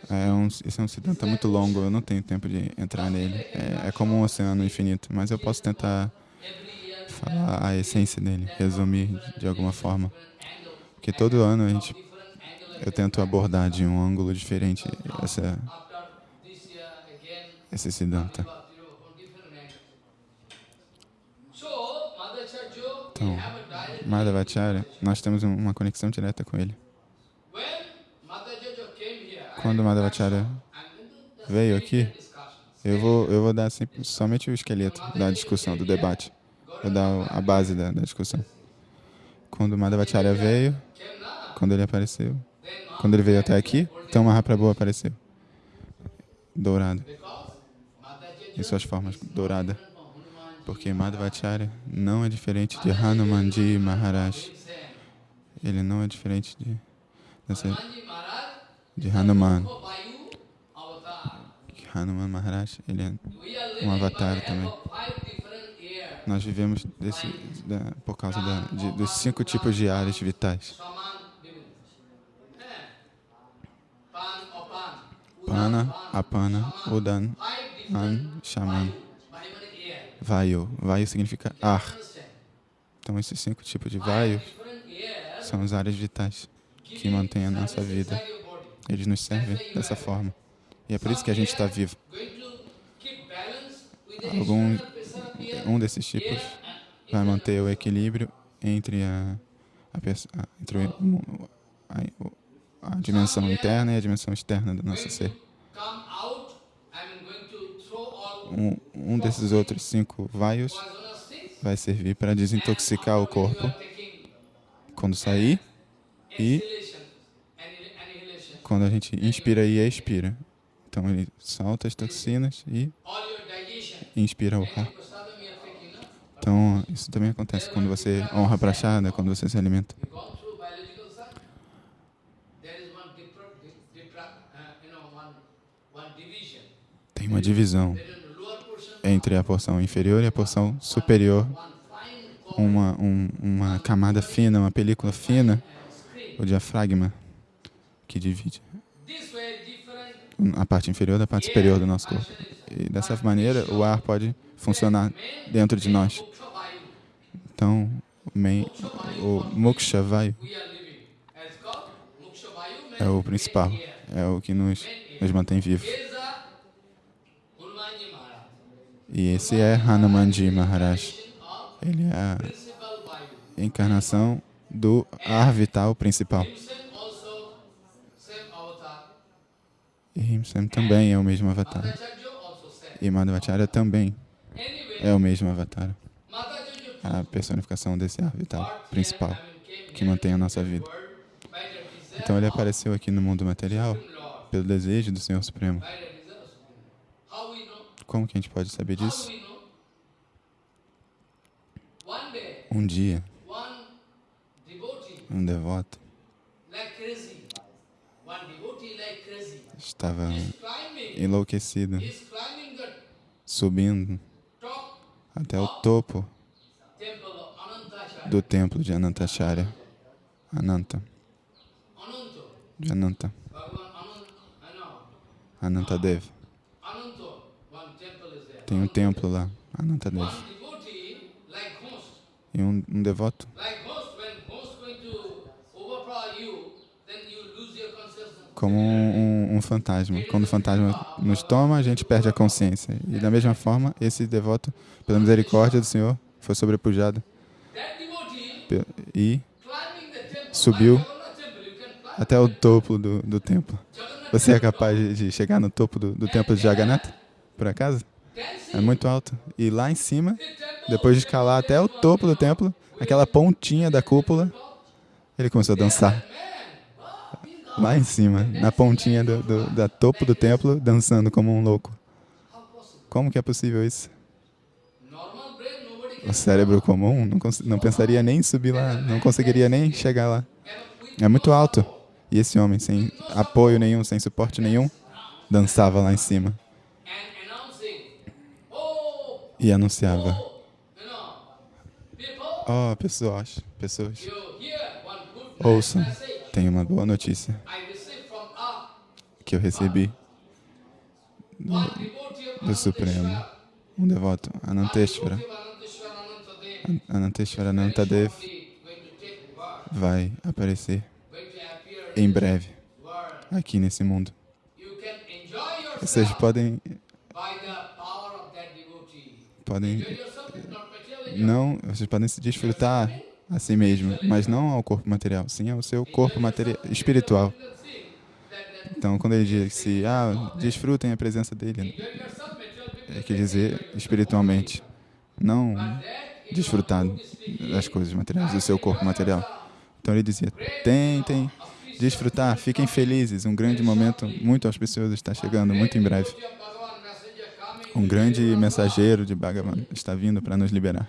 É um, esse é um Siddhanta muito longo, eu não tenho tempo de entrar nele. É, é como um oceano infinito, mas eu posso tentar falar a essência dele, resumir de alguma forma. Porque todo ano a gente, eu tento abordar de um ângulo diferente essa, esse Siddhanta. we Então, Madhavacharya, nós temos um- uma conexão direta com ele. when Madhacharya came here, I Quando Madhavacharya veio aqui, eu vou, eu vou dar sempre- somente o esqueleto da discussão, do debate. Vou dar a base da, da discussão. Quando Madhavacharya veio, quando ele apareceu, quando ele veio até aqui, então Mahaprabhu apareceu. Dourado, em suas formas, dourada. Porque Madhavacharya não é diferente de Hanumanji Maharaj. Ele não é diferente de, dessa, de Hanuman. Hanuman Maharaj, ele é um avatar também. Nós vivemos desse, da, por causa da, de, dos cinco tipos de áreas vitais. Eh? Pana, Apana, Udan, An, Shaman. Vayu. Vayu significa ar. Então esses cinco tipos de Vayu são as áreas vitais que mantêm a nossa vida. Eles nos servem dessa forma. E é por isso que a gente está vivo. Algum, um desses tipos vai manter o equilíbrio entre a, a, entre a, a dimensão interna e a dimensão externa do nosso ser. Um, um desses outros cinco vaios vai servir para desintoxicar o corpo quando sair e. quando a gente inspira e expira. Então ele solta as toxinas e inspira o ar. Então isso também acontece quando você honra a prachada, quando você se alimenta. Tem uma divisão entre a porção inferior e a porção superior, uma, um- uma camada fina, uma película fina, o diafragma, que divide different a parte inferior da parte superior do nosso corpo. E dessa maneira, o ar pode funcionar dentro de nós. Então, o, moksha vayu é o principal. é o que nos, nos mantém vivos. E esse é Hanumanji Maharaj. Ele é a encarnação do ar vital principal. E Himsem também é o mesmo avatar. E Madhvacharya também é o mesmo avatar. A personificação desse ar vital brought principal que mantém a nossa vida. Então ele apareceu aqui no mundo material pelo desejo do Senhor Supremo. Como que a gente pode saber disso? Um dia, um devoto estava enlouquecido, subindo até o topo do templo de Anantacharya. Ananta, de Ananta. Anantadev. Tem um templo lá, Anantadev. E um, um devoto, como um, um- fantasma. Quando o fantasma nos toma, a gente perde a consciência. E da mesma forma, esse devoto, pela misericórdia do Senhor, foi sobrepujado e Subiu Jagannath até o topo do, do templo. Jagannath Você é capaz de, chegar no topo do, do templo de Jagannatha? Por acaso? É muito alto. E lá em cima, depois de escalar até o topo do templo, aquela pontinha da cúpula, ele começou a dançar. Lá em cima, na pontinha do, do, da topo do templo, dançando como um louco. Como que é possível isso? O cérebro comum não, não pensaria nem em subir lá, não conseguiria nem chegar lá. É muito alto. E esse homem, sem apoio nenhum, sem suporte nenhum, dançava lá em cima e anunciava: oh, pessoas, pessoas, ouçam, tem uma boa notícia que eu recebi of do Supremo, um devoto, Ananteshvara. Ananteshvara Anantadev vai aparecer em breve aqui nesse mundo. Vocês podem, podem não, vocês podem se desfrutar a si mesmo, mas não ao corpo material, sim ao seu corpo material, espiritual. Então, quando ele disse, ah, desfrutem a presença dele, é quer dizer espiritualmente, não desfrutar das coisas materiais, do seu corpo material. Então ele dizia, tentem desfrutar, fiquem felizes, um grande momento muito auspicioso está chegando, muito em breve. Um grande mensageiro de Bhagavan está vindo para nos liberar.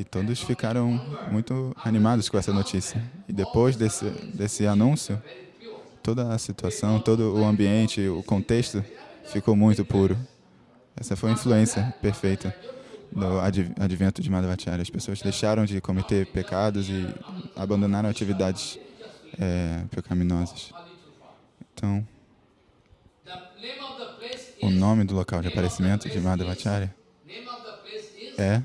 E todos ficaram muito animados com essa notícia. E depois desse, desse anúncio, toda a situação, todo o ambiente, o contexto ficou muito puro. Essa foi a influência perfeita do adv- advento de Madhvacharya. As pessoas deixaram de cometer pecados e abandonaram atividades é, pecaminosas. Então, o nome do local de aparecimento de is é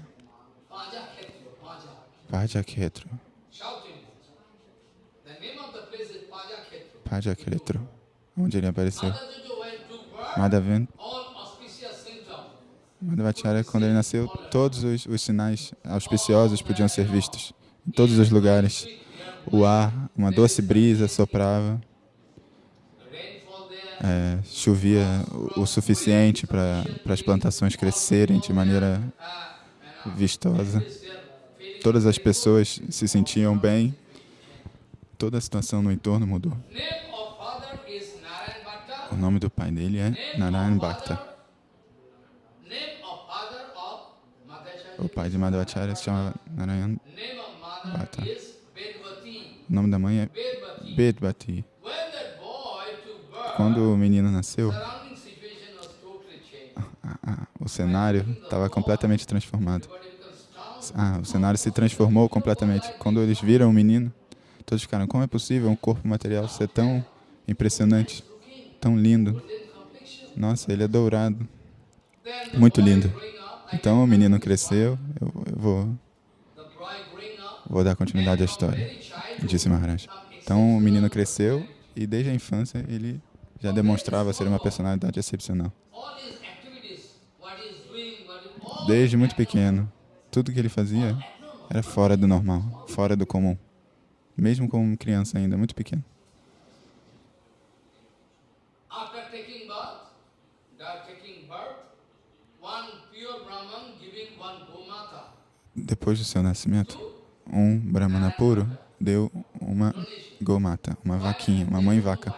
Khetra. Pajakhetro, onde ele apareceu. Madhavan. Madhvacharya, quando ele nasceu, todos os, os sinais auspiciosos podiam ser vistos. Em todos os lugares. O ar, uma doce brisa soprava, é, chovia o, o suficiente para as plantações crescerem de maneira vistosa. Todas as pessoas se sentiam bem. Toda a situação no entorno mudou. O nome do pai dele é Narayan Bhakta. O pai de Madhvacharya se chama Narayan. Bedvati. O nome da mãe é Bedvati. Bedbati. Quando o menino nasceu, o cenário estava completamente transformado. Ah, o cenário se transformou completamente. Quando eles viram o menino, todos ficaram: como é possível um corpo material ser tão impressionante, tão lindo? Nossa, ele é dourado. Muito lindo. Então o menino cresceu. Eu, eu vou, vou dar continuidade à história, disse Maharaj. Então o menino cresceu E desde a infância ele já demonstrava ser uma personalidade excepcional. Desde muito pequeno, tudo que ele fazia era fora do normal, fora do comum. Mesmo como criança ainda, muito pequeno. Depois do seu nascimento, um brahmana puro deu uma gomata, uma vaquinha, uma mãe vaca,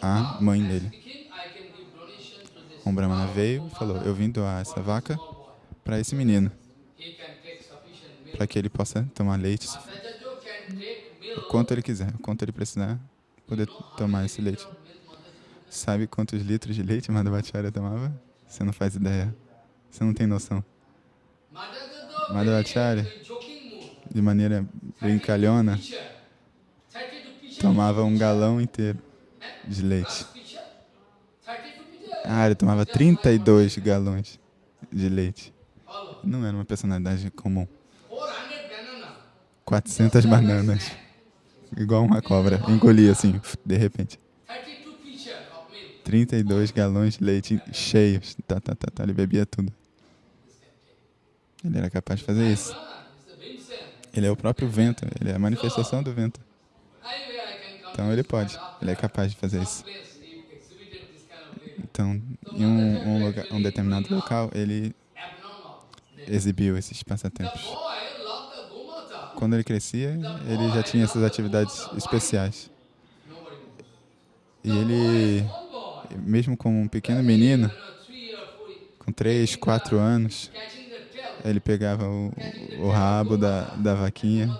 à mãe dele. Um brahmana veio e falou: Eu vim doar essa vaca para esse menino, para que ele possa tomar leite o quanto ele quiser, o quanto ele precisar, poder tomar esse leite. Sabe quantos litros de leite Madhavacharya tomava? Você não faz ideia. Você não tem noção. Madhavacharya, de maneira brincalhona, pitcher, 32 pitcher, tomava um galão inteiro de leite. pitcher, 32 pitcher. Ah, ele tomava 32 galões de leite. Não era uma personalidade comum. 400 banana. 400 bananas. Igual uma cobra. Engolia assim, de repente. 32 pitcher of milk. 32 galões de leite cheios. Tá, tá, tá, tá. Ele bebia tudo. Ele era capaz de fazer isso. Ele é o próprio vento. Ele é a manifestação do vento. Então ele pode. Ele é capaz de fazer isso. Então, em um, um, um determinado local, ele. Exibiu esses passatempos. Quando ele crescia, ele já tinha essas atividades especiais. E ele, mesmo como um pequeno menino, com 3, 4 anos, ele pegava o, o rabo da, da vaquinha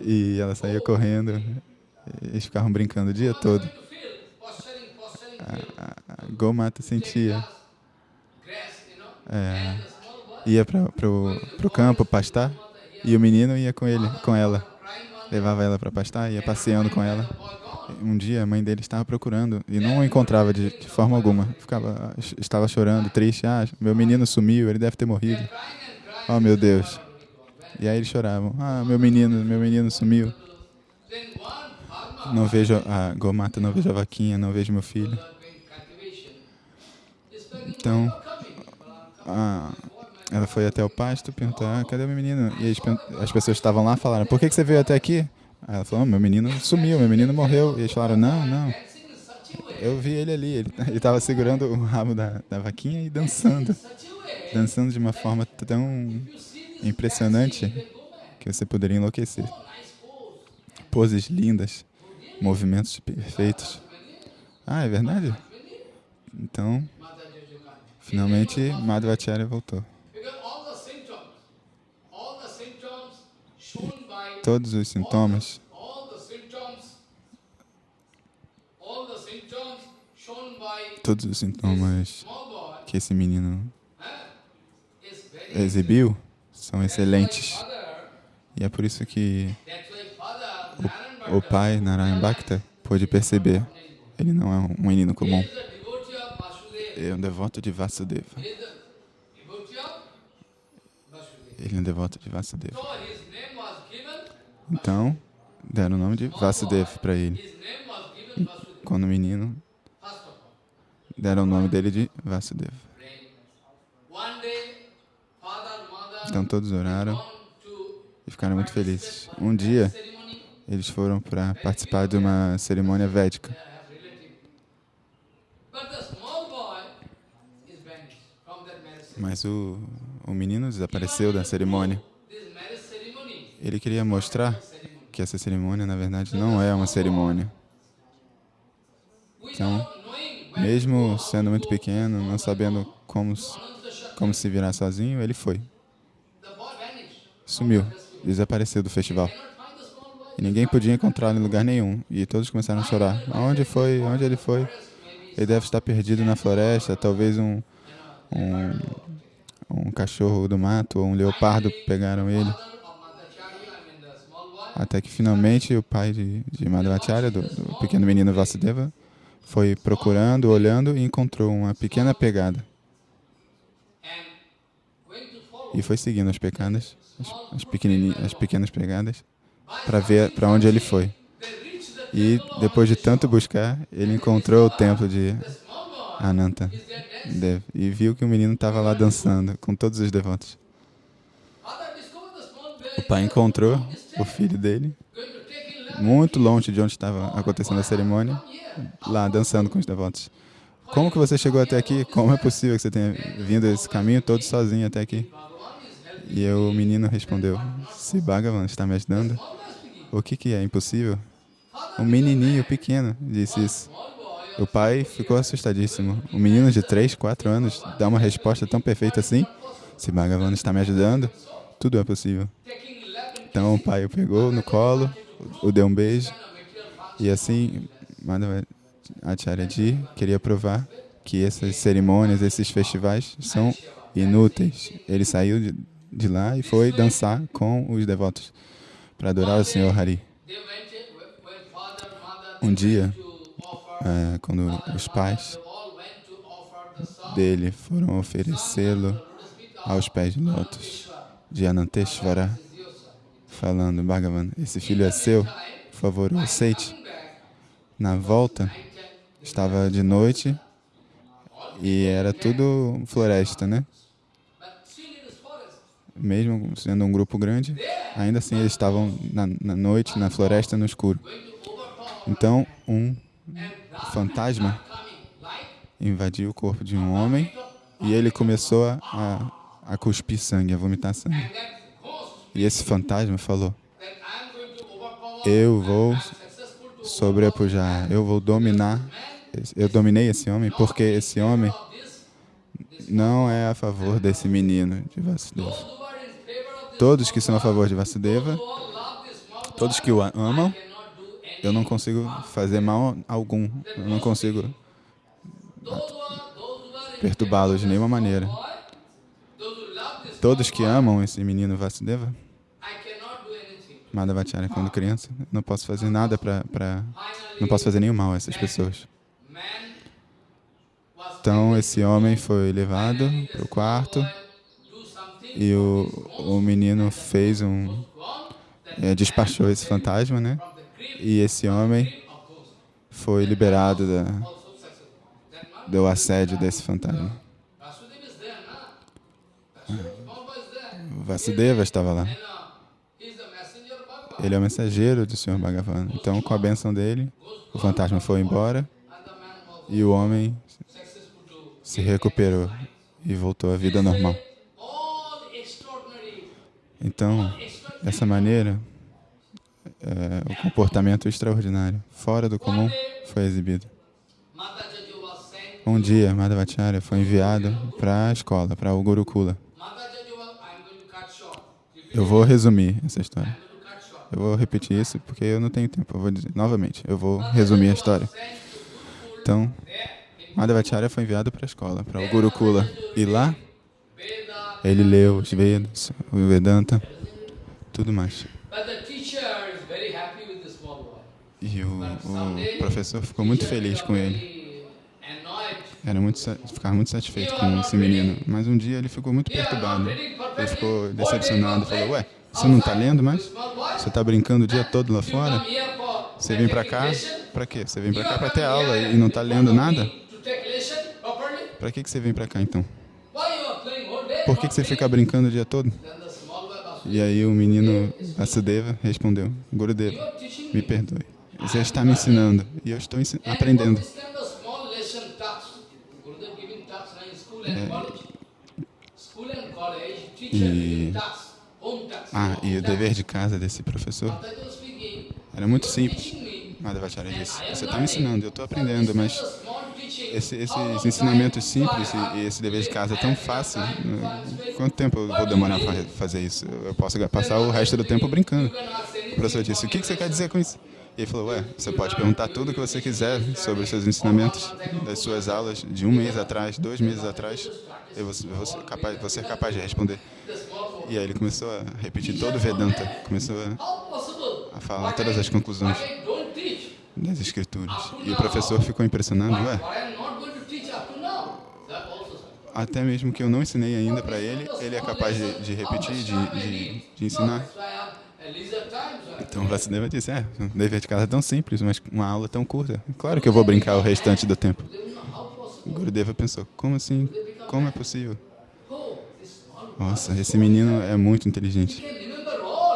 e ela saía correndo. Eles ficavam brincando o dia todo. Field. A, a Gomata sentia, é, ia para pro campo pastar e o menino ia com ele, com ela. Levava ela para pastar, ia passeando com ela. Um dia a mãe dele estava procurando e não o encontrava de, de forma alguma. Ficava, estava chorando, triste. Ah, meu menino sumiu, ele deve ter morrido. Oh, meu Deus. E aí eles choravam. Ah, meu menino, meu menino sumiu. Não vejo a Gomata, não vejo a vaquinha, não vejo meu filho. Então, "You're coming." ah, ela foi até o pasto perguntar, ah, cadê o meu menino? E as pessoas estavam lá falaram, por que, que você veio até aqui? Ela falou, "Oh, meu menino sumiu, meu menino morreu. E eles falaram, não, não, eu vi ele ali. Ele estava segurando o rabo da, da vaquinha e dançando. Dançando de uma forma tão impressionante que você poderia enlouquecer. Poses lindas, movimentos perfeitos. Ah, é verdade? Então, finalmente, Madhvacharya voltou. Todos os sintomas, todos os sintomas que esse menino exibiu são excelentes. E é por isso que Narayan o pai, Narayan Bhakta, pôde perceber. Ele não é um menino comum. Ele é um devoto de Vasudeva. Ele é um devoto de Vasudeva. Então, deram o nome de Vasudeva para ele. Quando menino, deram o nome dele de mother Então todos oraram e ficaram muito felizes. Um dia, eles foram para participar de uma cerimônia védica. Mas o, o menino desapareceu da cerimônia. Ele queria mostrar que essa cerimônia, na verdade, não é uma cerimônia. Então, mesmo sendo muito pequeno, não sabendo como, como se virar sozinho, ele foi. Sumiu. Desapareceu do festival. E ninguém podia encontrá-lo em lugar nenhum. E todos começaram a chorar. Aonde foi? Onde ele foi? Ele deve estar perdido na floresta. Talvez um, um, um cachorro do mato ou um leopardo pegaram ele. Até que finalmente o pai de, de Madhvacharya, do, do pequeno menino Vasudeva, foi procurando, olhando e encontrou uma pequena pegada. E foi seguindo as pegadas, as, as, as pequenas pegadas, para ver para onde ele foi. E depois de tanto buscar, ele encontrou o templo de Ananta e viu que o menino estava lá dançando com todos os devotos. O pai encontrou o filho dele, muito longe de onde estava acontecendo a cerimônia, lá dançando com os devotos. Como que você chegou até aqui? Como é possível que você tenha vindo esse caminho todo sozinho até aqui? E o menino respondeu, se Bhagavan está me ajudando, o que, que é impossível? Um menininho pequeno disse isso. O pai ficou assustadíssimo. Um menino de 3, 4 anos dá uma resposta tão perfeita assim? Se Bhagavan está me ajudando, tudo é possível. Então o pai o pegou no colo, o deu um beijo, e assim Madhava Acharya queria provar que essas cerimônias, esses festivais são inúteis. Ele saiu de, de lá e foi dançar com os devotos para adorar o Senhor Hari. Um dia, é, quando os pais dele foram oferecê-lo aos pés de lótus de Ananteshvara, falando, Bhagavan, esse filho é seu, por favor, aceite. Na volta, estava de noite e era tudo floresta, né? Mesmo sendo um grupo grande, ainda assim eles estavam na, na noite, na floresta, no escuro. Então, um fantasma invadiu o corpo de um homem e ele começou a, a, a cuspir sangue, a vomitar sangue. E esse fantasma falou, eu vou sobrepujar, eu vou dominar, eu dominei esse homem porque esse homem não é a favor desse menino de Vasudeva. Todos que são a favor de Vasudeva, todos que o amam, eu não consigo fazer mal algum, eu não consigo perturbá-los de nenhuma maneira. Todos que amam esse menino Vasudeva, Madhavacharya, quando criança, não posso fazer nada para... Não posso fazer nenhum mal a essas pessoas. Então, esse homem foi levado para o quarto e o, o menino fez um... É, despachou esse fantasma, né? E esse homem foi liberado da, do assédio desse fantasma. Vasudeva estava lá. Ele é o mensageiro do Senhor Bhagavan. Então, com a benção dele, o fantasma foi embora e o homem se recuperou e voltou à vida normal. Então, dessa maneira, é, o comportamento extraordinário, fora do comum, foi exibido. Um dia, Madhavacharya foi enviado para a escola, para o Gurukula. Eu vou resumir essa história. Eu vou repetir isso porque eu não tenho tempo. Eu vou dizer novamente. Eu vou resumir a história. Então, Madhavacharya foi enviado para a escola, para o Gurukula. E lá, ele leu os Vedas, o Vedanta, tudo mais. E o, o professor ficou muito feliz com ele. Era muito, ficava muito satisfeito com esse menino. Mas um dia ele ficou muito perturbado. Ele ficou decepcionado. Falou, ué, você não está lendo mais? Você está brincando o dia todo lá fora? Você vem para cá? Para quê? Você vem para cá para ter aula e não está lendo nada? Para que, que você vem para cá então? Por que, que você fica brincando o dia todo? E aí o menino Vasudeva respondeu, Gurudeva, me perdoe. Você está me ensinando e eu estou aprendendo. É, e, ah, e o dever de casa desse professor era muito simples. Madhavacharya disse, você está me ensinando, eu estou aprendendo, mas esse, esses ensinamentos simples e, e, esse dever de casa é tão fácil. Né? Quanto tempo eu vou demorar para fazer isso? Eu posso passar o resto do tempo brincando. O professor disse, o que você quer dizer com isso? E ele falou, ué, você pode perguntar tudo o que você quiser sobre os seus ensinamentos, das suas aulas de um mês atrás, dois meses atrás, eu vou, ser, capaz, capaz de responder. E aí ele começou a repetir todo o Vedanta, começou a, a falar todas as conclusões das escrituras. E o professor ficou impressionado, ué, até mesmo que eu não ensinei ainda para ele, ele é capaz de, de repetir, de, de, de ensinar. Então Vasudeva disse, é, um dever de casa é tão simples, mas uma aula tão curta. Claro que eu vou brincar o restante do tempo. Gurudeva pensou, como assim? Como é possível? Oh, Nossa, esse menino é muito inteligente.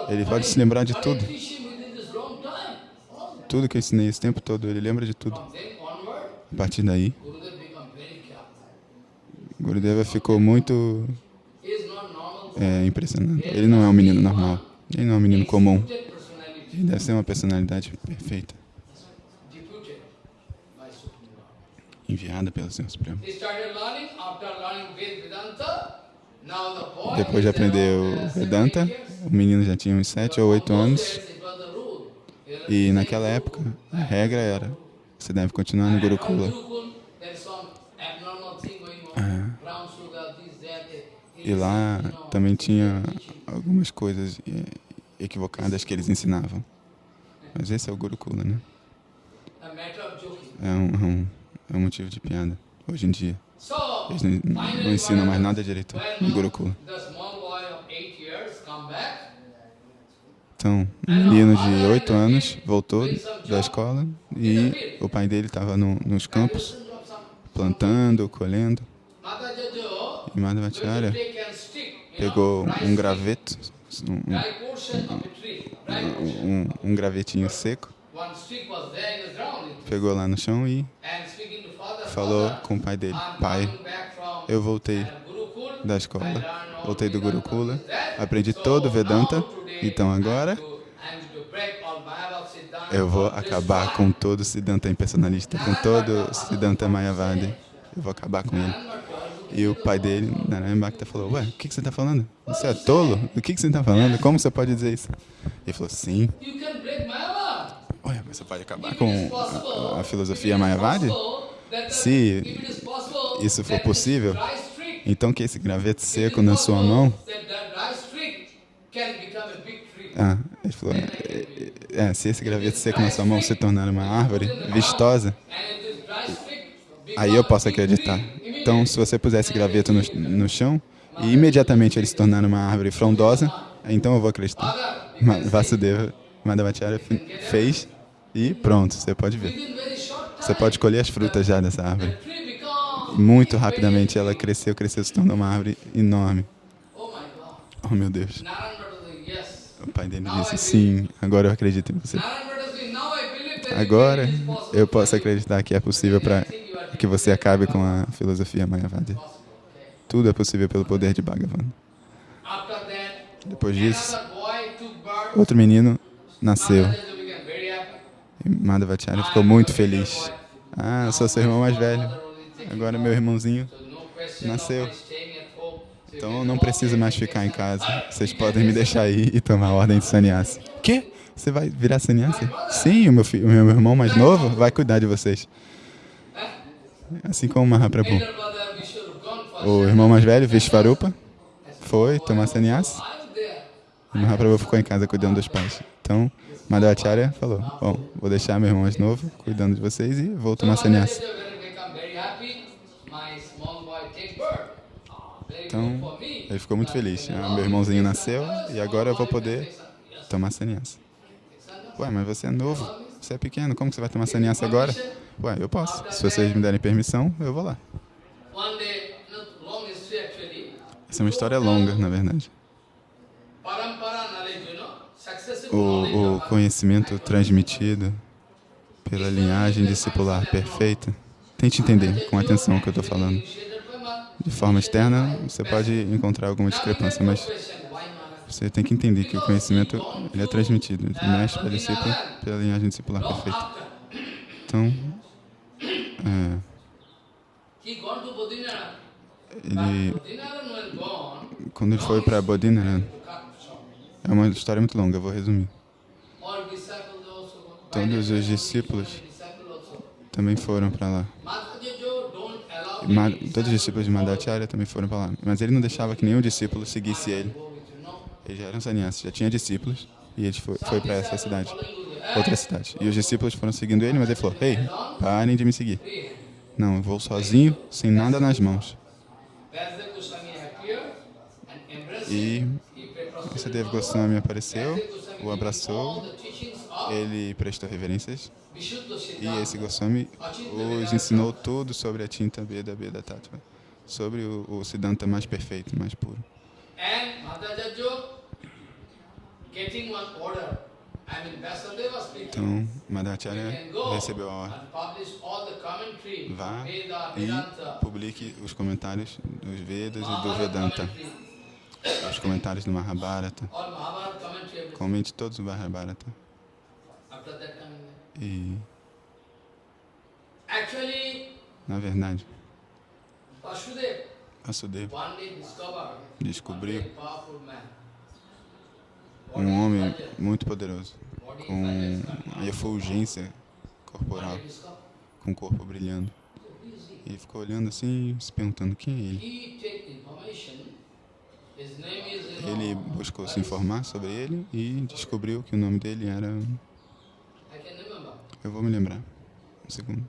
Ele pode se lembrar de tudo. Tudo que eu ensinei esse tempo todo, ele lembra de tudo. A partir daí. Gurudeva ficou muito é, impressionado. Ele não é um menino normal. Ele não é um menino comum. Personality. Ele deve ser uma personalidade perfeita, enviada pelo Senhor Supremo. Depois de aprender o Vedanta, o menino já tinha uns 7 ou 8 Those anos. E naquela época, a regra era: você deve continuar no Gurukula. E lá também tinha algumas coisas eh, equivocadas que eles ensinavam. Mas esse é o Gurukula, né? É um, é um, é um motivo de piada, hoje em dia. Eles não, não ensinam mais nada direito no Gurukula. Então, um menino de 8 anos voltou da escola e o pai dele estava no, nos campos, plantando, colhendo. You pegou um graveto, um, portion. um, um gravetinho seco, pegou lá no chão e falou com o pai dele: Pai, eu voltei da escola, voltei do Gurukula, aprendi todo o Vedanta, então agora eu vou acabar com todo o Siddhanta impersonalista, com todo o Siddhanta Mayavadi. Eu vou acabar com ele. E o pai dele, Narayan Bhakta, falou, ué, o que, que você está falando? Você é tolo? O que, que você está falando? Como você pode dizer isso? Ele falou, sim. Ué, você pode acabar com a, a filosofia Mayavadi? Se isso for possível, Então que esse graveto seco na sua mão... Ah, ele falou, é, é, se esse graveto seco na sua mão se tornar uma árvore vistosa, aí eu posso acreditar. Então, se você puser esse graveto no, no chão e imediatamente ele se tornar uma árvore frondosa, então eu vou acreditar. Vasudeva Madhavacharya fe- fez e pronto, você pode ver. Você pode colher as frutas já dessa árvore. Muito rapidamente ela cresceu, cresceu, se tornou uma árvore enorme. Oh meu Deus. O pai dele disse, sim, agora eu acredito em você. Agora eu posso acreditar que é possível para que você acabe com a filosofia Mayavadi. Tudo é possível pelo poder de Bhagavan. Depois disso, outro menino nasceu. E Madhavacharya ficou muito feliz. Ah, sou seu irmão mais velho. Agora meu irmãozinho nasceu. Então não preciso mais ficar em casa. Vocês podem me deixar aí e tomar a ordem de sannyasi. Quê? Você vai virar sannyasi? Sim, o meu, fi- o meu irmão mais novo vai cuidar de vocês. Assim como Mahaprabhu. O irmão mais velho, Vishvarupa, foi tomar there. E Mahaprabhu ficou em casa cuidando dos pais. Então, Madhavacharya falou, bom, vou deixar meu irmão mais novo cuidando de vocês e vou tomar very Então, ele ficou muito feliz. Ah, meu irmãozinho nasceu e agora eu vou poder tomar sannyasi. Ué, mas você é novo, você é pequeno, como você vai tomar sannyasi agora? Ué, eu posso. Se vocês me derem permissão, eu vou lá. Essa é uma história longa, na verdade. O, o conhecimento transmitido pela linhagem discipular perfeita. Tente entender com atenção o que eu estou falando. De forma externa, você pode encontrar alguma discrepância, mas você tem que entender que o conhecimento ele é transmitido de mestre para discípulo pela linhagem discipular perfeita. Então, é, He gone to Bodhinath. Ele, Bodhinath when gone, quando ele foi para Bodhinaran, short. é uma história muito longa, eu vou resumir. Todos os By discípulos também foram para lá. Ma- todos os discípulos de Madhacharya também foram para lá. Mas ele não deixava que nenhum discípulo seguisse ele. Ele já era um sannyasi, já tinha discípulos e ele foi, foi para essa cidade. Outra cidade. E os discípulos foram seguindo ele, mas ele falou: Ei, parem de me seguir. Não, eu vou sozinho, sem nada nas mãos. E Dev Goswami apareceu o abraçou, ele prestou reverências e esse Goswami os ensinou tudo sobre a tinta Veda Veda Tattva, sobre o, o Siddhanta mais perfeito, mais puro. And Madhacharya getting one order. Então, go recebeu a ordem. Vá e publique os comentários dos Vedas e do Vedanta, os comentários do Mahabharata. Comente todos o Mahabharata. E, na verdade, Vasudeva descobriu um homem muito poderoso, com a efulgência corporal, com o corpo brilhando. E ficou olhando assim, se perguntando quem é ele. Ele buscou se informar sobre ele e descobriu que o nome dele era. Eu vou me lembrar. Um segundo.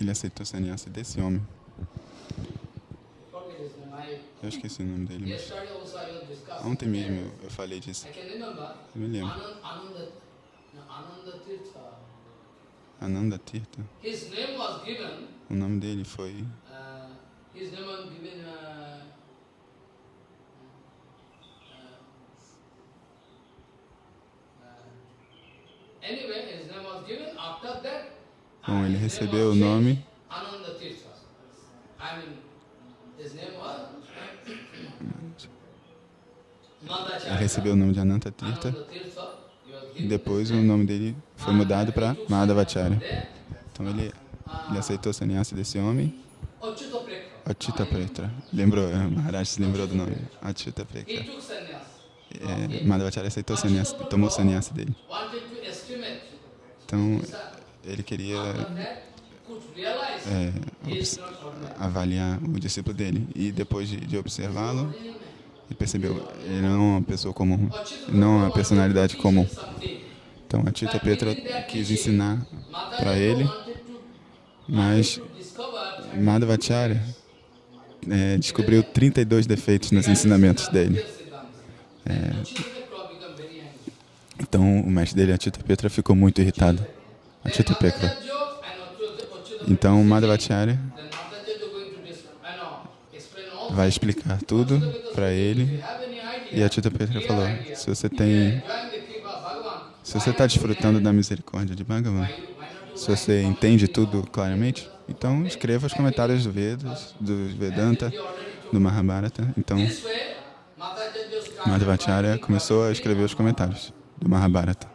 Ele aceitou sannyasa desse homem. Eu esqueci o nome dele, mas ontem mesmo eu, falei disso. Remember. Eu me lembro. Anand, Ananda, Tirtha. Ananda Tirtha. His name was given. O nome dele foi. Uh, his name was given. Uh, uh, Bom, ele recebeu o nome. Recebeu o nome de Ananta Tirtha. E given depois o name. nome dele foi mudado para Madhavacharya. There, Então ele, uh, ele aceitou sannyasa desse homem. Achita Pretra. Lembrou, eh, Maharaj se lembrou do nome. Achita Pretra. É, Madhavacharya aceitou sannyasa, tomou sannyasa dele. Então ele queria É, avaliar o discípulo dele. E depois de, de observá-lo, ele percebeu ele não é uma pessoa comum, não é uma personalidade comum. Então a Tita Petra quis ensinar para ele, mas Madhavacharya é, descobriu 32 defeitos nos ensinamentos dele. É. Então o mestre dele, a Tita Petra, ficou muito irritado. A Tita Petra. Explain all vai explicar tudo para ele. E a Tita Petra falou: se você tem, se você está desfrutando da misericórdia de Bhagavan, se você entende tudo claramente, então escreva os comentários do Vedas, do Vedanta, do Mahabharata. Então Madhavacharya começou a escrever os comentários do Mahabharata.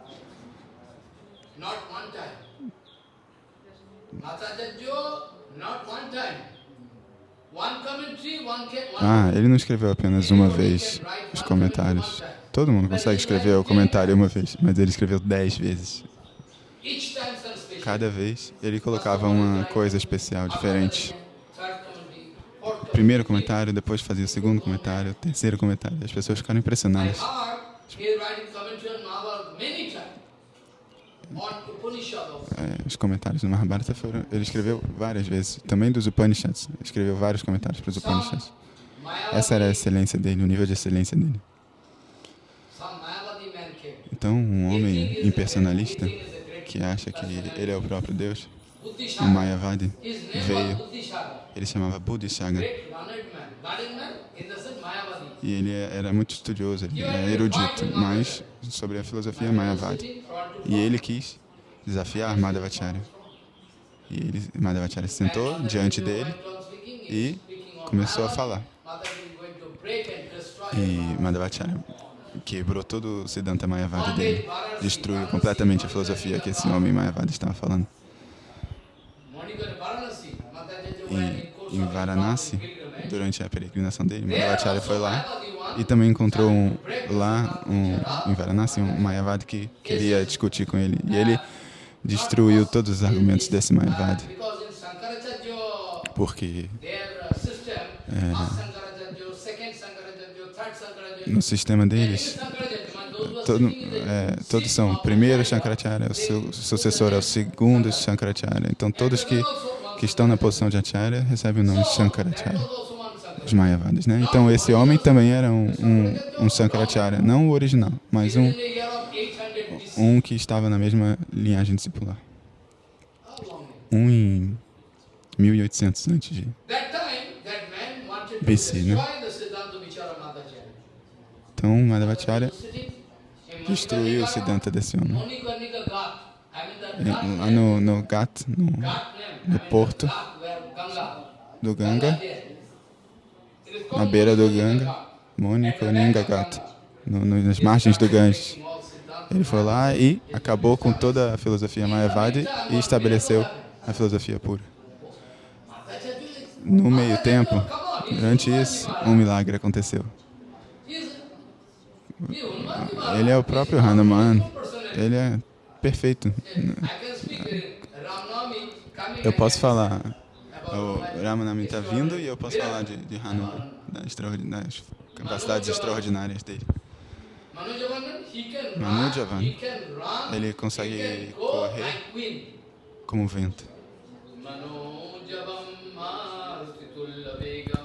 Not one time. Madhacharya, not one time. One commentary, one ca- one Ah, ele não escreveu apenas uma vez os comentários. Todo mundo consegue escrever o comentário uma vez, mas ele escreveu dez vezes. Cada vez ele colocava uma coisa especial, diferente. Primeiro comentário, depois fazia o segundo comentário, o terceiro comentário. As pessoas ficaram impressionadas. Os comentários do Mahabharata foram. Ele escreveu várias vezes. Também dos Upanishads. Escreveu vários comentários para os Upanishads. Essa era a excelência dele, o nível de excelência dele. Então, um homem impersonalista que acha que ele é o próprio Deus, o. Mayavadi, veio. ele chamava Bodhisattva. E ele era muito estudioso, ele era erudito, mas sobre a filosofia to E ele quis desafiar Madhavacharya. E ele, Madhavacharya se sentou diante dele e começou a falar. E Madhavacharya quebrou todo o Siddhanta Mayavadi dele, destruiu completamente a filosofia que esse homem Mayavadi estava falando. E em Varanasi, durante a peregrinação dele, Madhavacharya foi lá e também encontrou um, lá um, em Varanasi um Mayavadi que queria discutir com ele. E ele destruiu todos os argumentos desse Mayavadi, porque no sistema deles, todo, é, todos são primeiro Shankaracharya, o seu sucessor é o segundo Shankaracharya. Então todos que, que estão na posição de Acharya recebem o nome de Shankaracharya. Os Mayavadas, né? Então esse homem também era um, um, um Sankaracharya, não o original, mas um, In the year of 800 BC. um que estava na mesma linhagem discipular. Um em 1800 antes de... BC, né? Então Madhavacharya destruiu o Siddhanta desse homem. Ghat Lá no, no Ghat, no, no porto do Ganga na beira do Ganga. Mônica Ninga Ghat, no, no, nas margens do Ganges. Ele foi lá e acabou com toda a filosofia Mayavadi e estabeleceu a filosofia pura. No meio tempo, durante isso, um milagre aconteceu. Ele é o próprio Hanuman. Ele é perfeito. Eu posso falar, o Ramanami está vindo e eu posso falar de, de Hanuman, das, das capacidades extraordinárias dele. Manujavan, ele consegue correr como vento. Manojavam marutitullabegam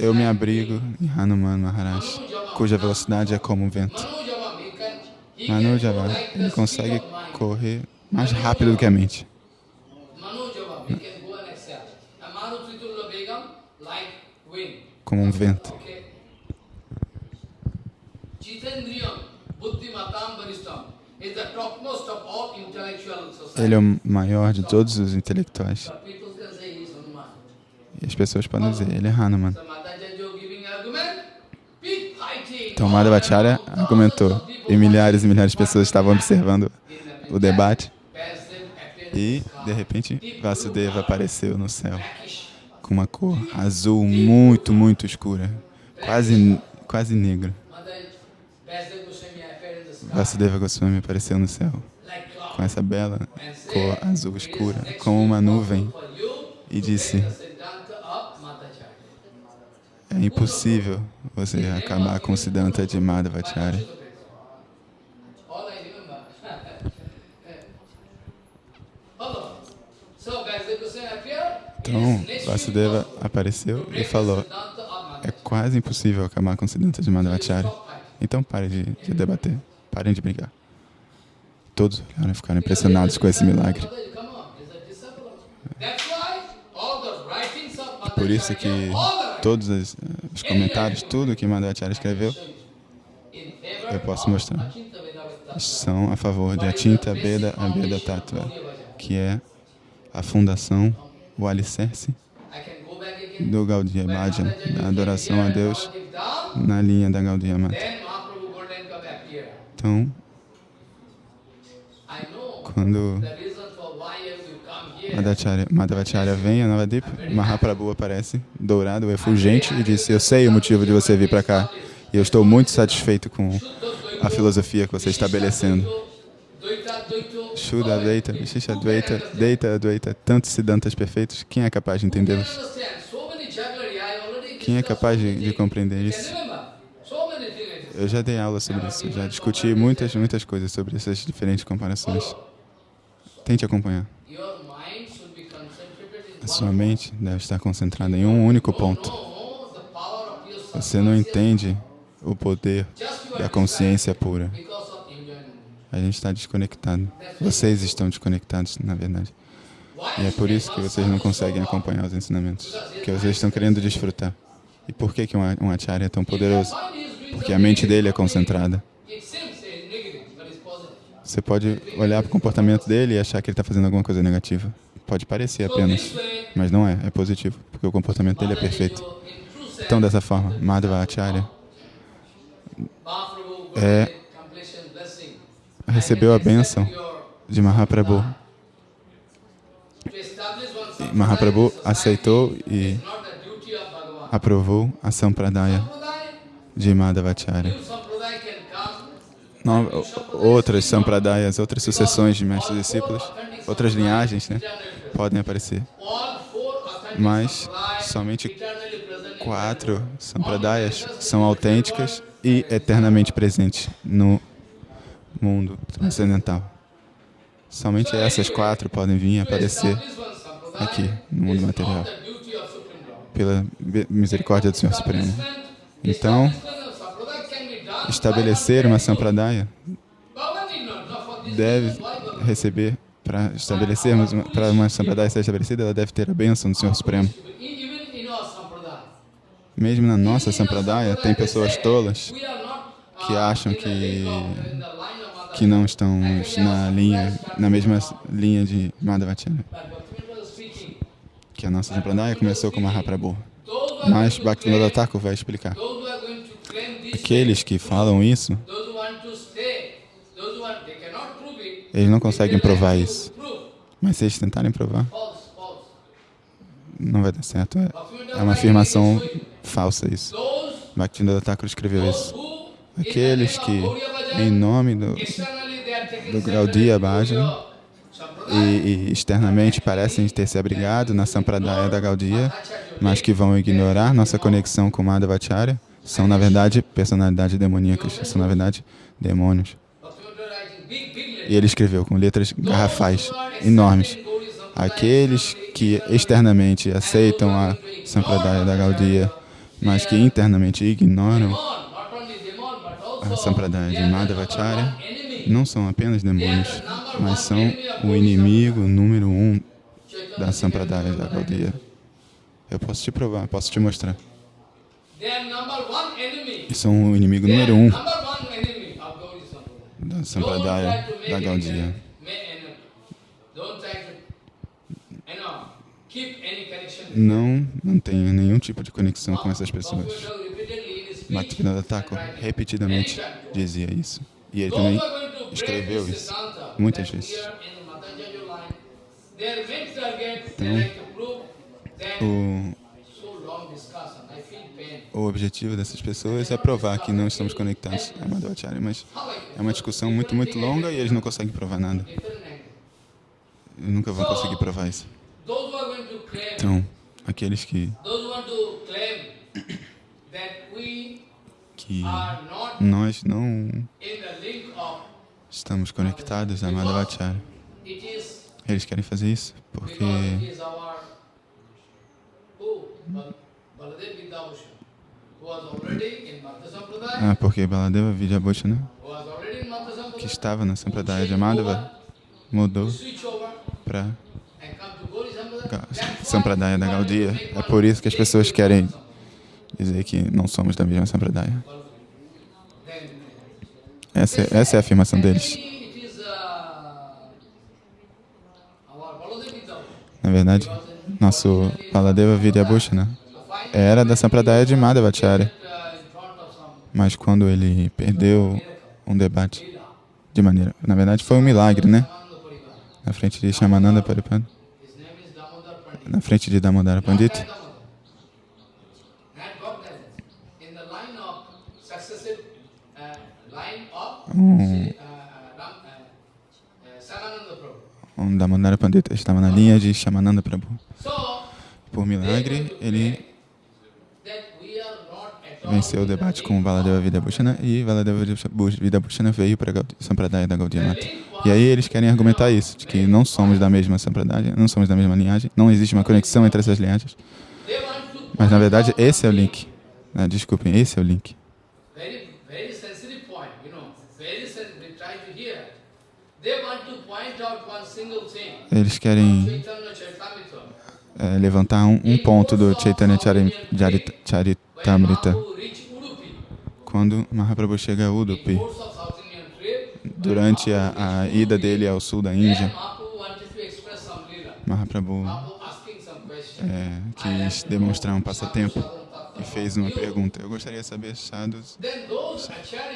Eu me abrigo em Hanuman Maharaj, cuja velocidade é como um vento. Manu the ele consegue correr mais rápido do que a mente. Manojava, we can go Ele é o maior de todos os intelectuais. E as pessoas podem dizer, ele é Hanuman. Então Madhavacharya argumentou. E milhares e milhares de pessoas estavam observando o debate. E, de repente, Vasudeva apareceu no céu com uma cor azul muito, muito escura. Quase, quase negra. Vasudeva Goswami apareceu no céu com essa bela cor azul escura, como uma nuvem, e disse: É impossível você acabar com o Siddhanta de Madhavacharya. Então, Vasudeva apareceu e falou: É quase impossível acabar com o Siddhanta de Madhavacharya. Então pare de, de debater, parem de brigar. Todos olharam e ficaram impressionados com esse milagre. Por isso que todos os, os comentários, tudo que Madhavacharya escreveu, eu posso mostrar, são a favor de Atinta Veda Abeda Tattva, que é a fundação, o alicerce do Gaudiya Bhajan, da adoração a Deus na linha da Gaudiya Mata. Então, quando Madhavacharya, vem a Navadip, Mahaprabhu aparece, dourado, efulgente, e disse, eu sei o motivo de você vir para cá, e eu estou muito satisfeito com a filosofia que você está estabelecendo. Shuddha Advaita, Vishisha Advaita, Deita Advaita, tantos siddhantas perfeitos, quem é capaz de entendê-los? Quem é capaz de, de compreender isso? Eu já dei aula sobre isso, já discuti muitas, muitas coisas sobre essas diferentes comparações. Tente acompanhar. A sua mente deve estar concentrada em um único ponto. Você não entende o poder da consciência pura. A gente está desconectado. Vocês estão desconectados, na verdade. E é por isso que vocês não conseguem acompanhar os ensinamentos. Porque vocês estão querendo desfrutar. E por que, que um, um acharya é tão poderoso? Porque a mente dele é concentrada. Você pode olhar para o comportamento dele e achar que ele está fazendo alguma coisa negativa. Pode parecer apenas, mas não é, é positivo, porque o comportamento dele é perfeito. Então, dessa forma, Madhava Acharya é, recebeu a bênção de Mahaprabhu. E Mahaprabhu aceitou e aprovou a Sampradaya de Madhavacharya. No, outras Sampradayas, outras sucessões de mestres e discípulos, outras linhagens, né, podem aparecer. mas somente quatro sampradayas são autênticas e eternamente presentes no mundo transcendental. Somente essas quatro podem vir aparecer aqui no mundo material pela misericórdia do Senhor Supremo. Então, estabelecer uma sampradaya deve receber para estabelecermos para uma sampradaya ser estabelecida, ela deve ter a bênção do Senhor Supremo. Mesmo na nossa sampradaya, tem pessoas tolas que acham que que não estão na linha, na mesma linha de Madhavacharya. Que a nossa sampradaya começou com Mahaprabhu. Mas Bhaktivinoda Thakur vai explicar. Aqueles que falam isso, eles não conseguem provar isso. Mas se eles tentarem provar, não vai dar certo. É, é uma afirmação falsa isso. Bhaktivinoda Thakur escreveu isso. Aqueles que, em nome do, do Gaudiya Bhajan, e, e, externamente parecem ter se abrigado na Sampradaya da Gaudiya, mas que vão ignorar nossa conexão com Madhavacharya, são, na verdade, personalidades demoníacas, são, na verdade, demônios. E ele escreveu com letras garrafais, enormes. Aqueles que externamente aceitam a Sampradaya da Gaudiya, mas que internamente ignoram a Sampradaya de Madhavacharya, não são apenas demônios, mas são o inimigo número um da Sampradaya da Gaudiya. Eu posso te provar, posso te mostrar. E são o inimigo número um da Sampradaya da Gaudiya. Não mantenha nenhum tipo de conexão com essas pessoas. Bhaktivinoda Thakur repetidamente dizia isso. E ele também escreveu isso. muitas vezes. Então, o, o objetivo dessas pessoas é provar que não estamos conectados. A Madhvacharya, mas é uma discussão muito, muito longa e eles não conseguem provar nada. Eles nunca vão conseguir provar isso. Então, aqueles que que nós não estamos conectados a Madhavacharya. Eles querem fazer isso porque ah, porque Baladeva Vidyabhushana, que estava na Sampradaya de Madhava, mudou para Sampradaya da Gaudiya. É por isso que as pessoas querem dizer que não somos da mesma Sampradaya. Essa, é, essa é a afirmação deles. Na verdade, nosso Baladeva Vidyabhushana era da Sampradaya de Madhavacharya. Mas quando ele perdeu um debate de maneira... Na verdade, foi um milagre, né? Na frente de Shamananda Paripad. Na frente de Damodara Pandita. Um, um Damodara Pandita estava na linha de Shamananda Prabhu. Por milagre, ele venceu o debate com Valadeva Vidyabhushana e Valadeva Vidyabhushana veio para a Sampradaya da Gaudiya Mata. E aí eles querem argumentar isso, de que não somos da mesma Sampradaya, não somos da mesma linhagem, não existe uma conexão entre essas linhagens. Mas na verdade esse é o link. Ah, desculpem, esse é o link. Eles querem é, levantar um, um, ponto do Chaitanya Charitamrita. Quando Mahaprabhu chega a Udupi, durante a, a ida dele ao sul da Índia, Mahaprabhu é, quis demonstrar um passatempo e fez uma pergunta. Eu gostaria de saber, sadhus,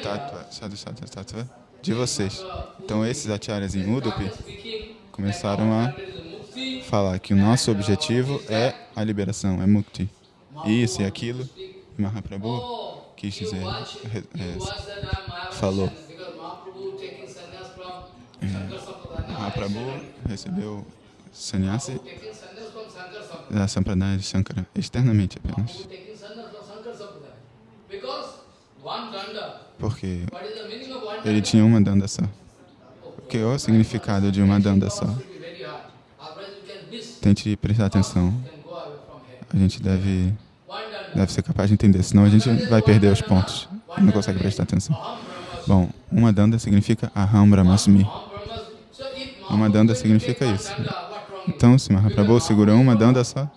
tattva, de vocês. Então, esses acharyas em Udupi começaram a falar que o nosso objetivo é a liberação, é mukti. Isso e aquilo, Mahaprabhu quis dizer, é, falou. É, Mahaprabhu recebeu sannyasi da Sampradaya de Shankara, externamente apenas. Porque ele tinha uma danda só. Que é o significado de uma danda só? Tente prestar atenção. A gente deve, deve ser capaz de entender, senão a gente vai perder os pontos. Não consegue prestar atenção. Bom, uma danda significa Aham Brahmasmi. Uma danda significa isso. Então, se Mahaprabhu segurou uma danda só,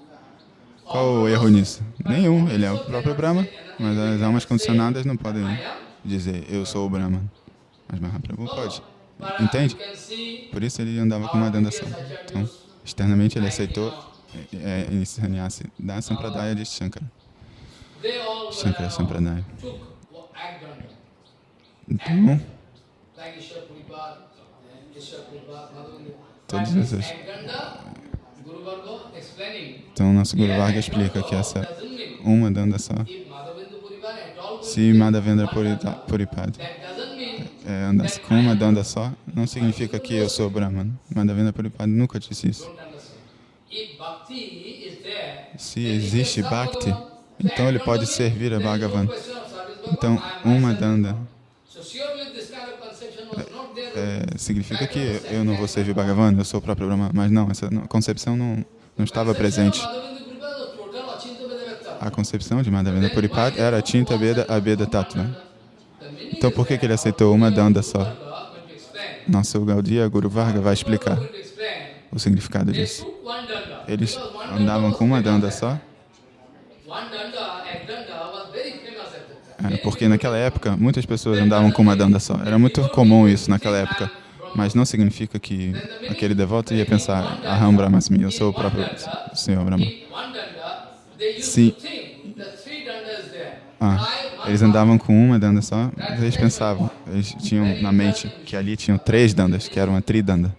qual o erro nisso? Nenhum, ele é o próprio Brahma, mas as almas condicionadas não podem dizer eu sou o Brahma. Mas Mahaprabhu pode. Entende? Por isso ele andava com uma danda só. Então, externamente ele aceitou é, é, sannyasi da Sampradaya de Shankara. Shankara Sampradaya. Então. Todos esses. então nosso Guru Varga explica que essa uma danda só. Se Madhavendra Purita- Puripad that doesn't mean é, andasse com uma danda só, não significa que eu sou Brahman. Madhavendra Puripad nunca disse isso. Se existe Bhakti, então ele pode servir a Bhagavan. Então, uma danda é, significa que eu não vou servir Bhagavan, eu sou o próprio Brahma. Mas não, essa concepção não, não estava presente. A concepção de Madhavendra Puripad era Tinta Veda Abeda Tattva. Então, por que, que ele aceitou uma danda só? Nosso Gaudiya Guru Varga vai explicar o significado disso. Eles andavam com uma danda só, é, porque naquela época muitas pessoas andavam com uma danda só. Era muito comum isso naquela época. Mas não significa que aquele devoto ia pensar, Aham Brahmasmi, eu sou o próprio Senhor Brahma. Sim. Ah, eles andavam com uma danda só, mas eles pensavam, eles tinham na mente que ali tinham três dandas, que era uma tridanda.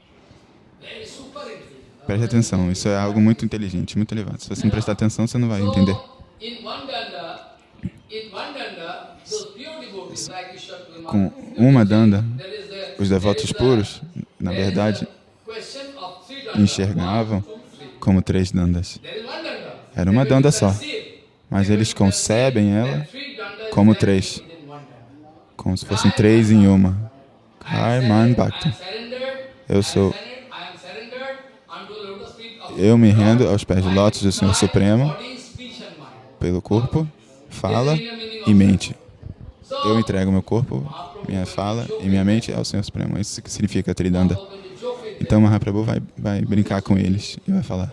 Preste atenção, isso é algo muito inteligente, muito elevado. Se você não prestar atenção, você não vai entender. Com uma danda, os devotos puros, na verdade, enxergavam como três dandas. Era uma danda só, mas eles concebem ela como três, como se fossem três em uma. Karman Bhakti. Eu sou, eu me rendo aos pés de lótus do Senhor Supremo, pelo corpo, fala e mente. Eu entrego meu corpo, minha fala e minha mente ao Senhor Supremo. Isso que significa Tridanda. Então Mahaprabhu vai, vai brincar com eles e vai falar: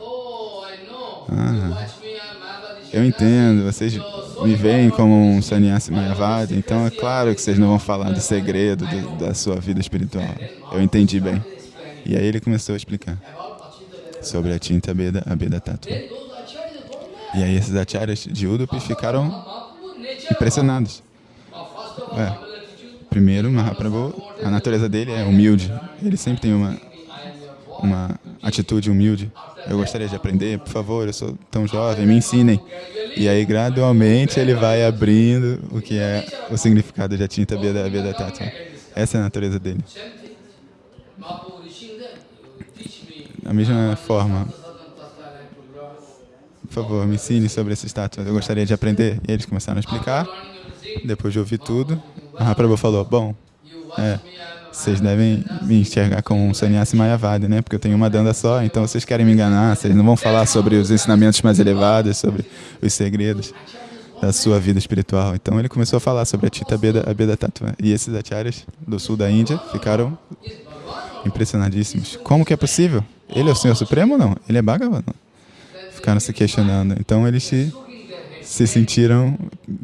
Ah. Eu entendo, vocês me veem como um sannyasi mayavada, então é claro que vocês não vão falar do segredo do- da sua vida espiritual. Eu entendi bem. E aí ele começou a explicar sobre a tinta Beda, a Beda Tattva. E aí esses acharyas de Udupi ficaram impressionados. É. attitude, Primeiro, Mahaprabhu, a natureza dele é humilde. Ele sempre tem uma, uma atitude humilde. Eu gostaria de aprender, por favor, eu sou tão jovem, me ensinem. E aí, gradualmente, ele vai abrindo o que é o significado de tinta Beda, Beda Tattva. Essa é a natureza dele. Da mesma forma, por favor, me ensine sobre esses estátuas. Eu gostaria de aprender. E eles começaram a explicar. Depois de ouvir tudo, Mahaprabhu falou: Bom, é, vocês devem me enxergar como um sannyasi mayavadi, né? Porque eu tenho uma danda só, então vocês querem me enganar. Vocês não vão falar sobre os ensinamentos mais elevados, sobre os segredos da sua vida espiritual. Então ele começou a falar sobre a Tita Beda, a Beda Tattva. E esses acharyas do sul da Índia ficaram impressionadíssimos. Como que é possível? Ele é o Senhor Supremo ou não? Ele é Bhagavan? Ficaram se questionando. Então eles se, se sentiram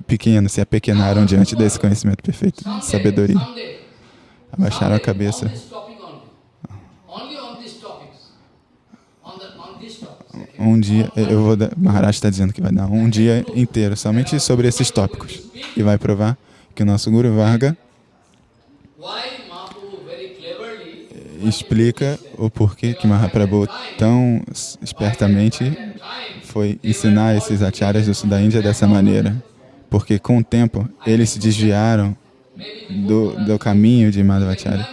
pequenos, se apequenaram diante desse conhecimento perfeito, sabedoria. Abaixaram a cabeça. Um dia, eu vou dar, Maharaj está dizendo que vai dar um dia inteiro somente sobre esses tópicos. E vai provar que o nosso Guru Varga explica o porquê que Mahaprabhu tão espertamente foi ensinar esses acharyas do sul da Índia dessa maneira. Porque com o tempo eles se desviaram do, do caminho de Madhvacharya.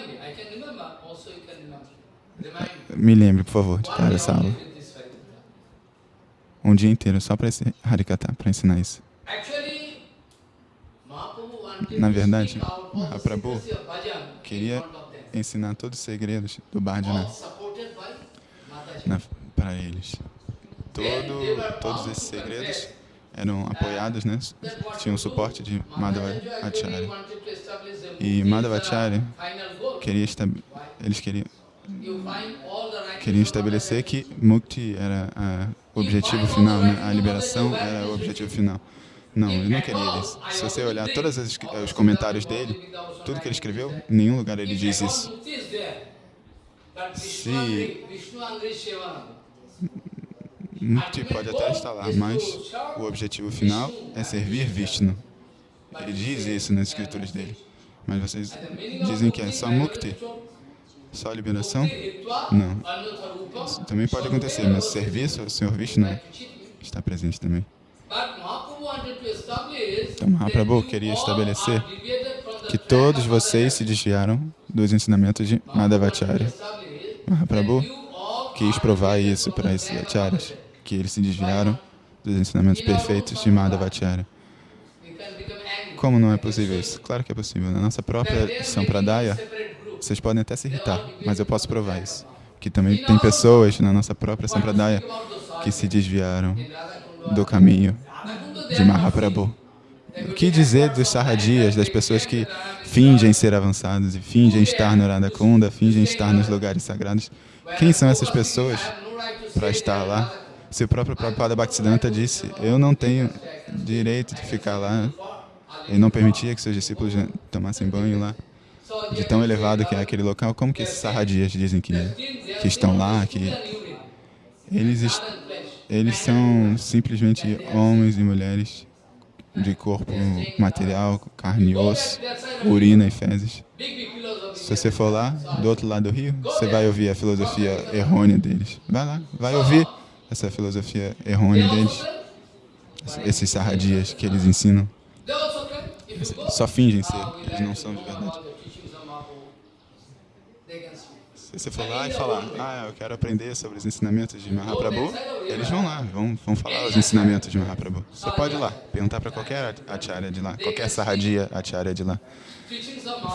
Me. Lembre, por favor, de cada essa aula. Um dia inteiro só para esse Harikata, para ensinar isso. Na verdade, Mahaprabhu queria ensinar todos os segredos do Bhajana para eles. Todo, todos esses segredos eram apoiados, né? Tinham suporte de Madhava Madhava actually Acharya. wanted to establish a E Buddhist, Madhava Acharya final goal. Queria eles queriam, queriam estabelecer que Mukti era o objetivo final, né? a liberação era o objetivo final. Não, ele não queria isso. Se você olhar todos os, os comentários dele, tudo que ele escreveu, em nenhum lugar ele diz isso. Se Mukti pode até estar lá, mas o objetivo final é servir Vishnu. Ele diz isso nas escrituras dele. Mas vocês dizem que é só Mukti, só liberação? Não. Isso também pode acontecer, mas serviço ao Senhor Vishnu está presente também. Então Mahaprabhu queria estabelecer Que todos vocês se desviaram dos ensinamentos de Madhavacharya. Mahaprabhu quis provar isso para esses acharyas, que eles se desviaram dos ensinamentos perfeitos de Madhavacharya. Como não é possível isso? Claro que é possível. Na nossa própria Sampradaya, vocês podem até se irritar, mas eu posso provar isso. Que também tem pessoas na nossa própria Sampradaya que se desviaram do caminho de Mahaprabhu. O que dizer dos sarradias, das pessoas que fingem ser avançados e fingem estar no Radhakunda, fingem estar nos lugares sagrados? Quem são essas pessoas para estar lá? Se o próprio Prabhupada Bhaktisiddhanta disse, eu não tenho direito de ficar lá, ele não permitia que seus discípulos tomassem banho lá, de tão elevado que é aquele local, como que esses sarradias dizem que, que estão lá, que eles, eles são simplesmente homens e mulheres de corpo material, carne e osso, urina e fezes. Se você for lá, do outro lado do rio, você vai ouvir a filosofia errônea deles. Vai lá, vai ouvir essa filosofia errônea deles, esses sarradias que eles ensinam. Só fingem ser, eles não são de verdade. Se você for lá e falar, ah, eu quero aprender sobre os ensinamentos de Mahaprabhu, eles vão lá, vão, vão falar os ensinamentos de Mahaprabhu. Você pode ir lá, perguntar para qualquer acharya de lá, qualquer sarradia acharya de lá,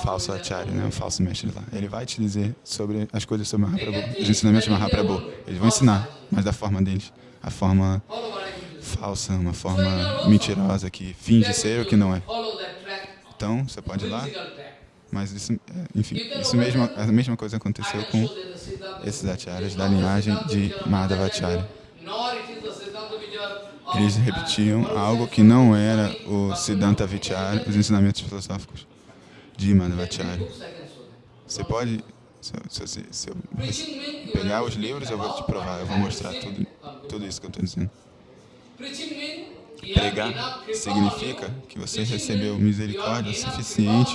falso acharya, né, um falso mestre lá. Ele vai te dizer sobre as coisas sobre Mahaprabhu, os ensinamentos de Mahaprabhu. Eles vão ensinar, mas da forma deles, a forma falsa, uma forma mentirosa que finge ser o que não é. Então, você pode ir lá, mas isso, é, enfim, isso mesmo, a mesma coisa aconteceu com esses acharyas da linhagem de Madhavacharya. Eles repetiam algo que não era o Siddhanta Vichara, os ensinamentos filosóficos de Madhavacharya. Você pode, se eu, se se eu pegar os livros, eu vou te provar, eu vou mostrar tudo, tudo isso que eu estou dizendo. Pregar significa que você recebeu misericórdia suficiente,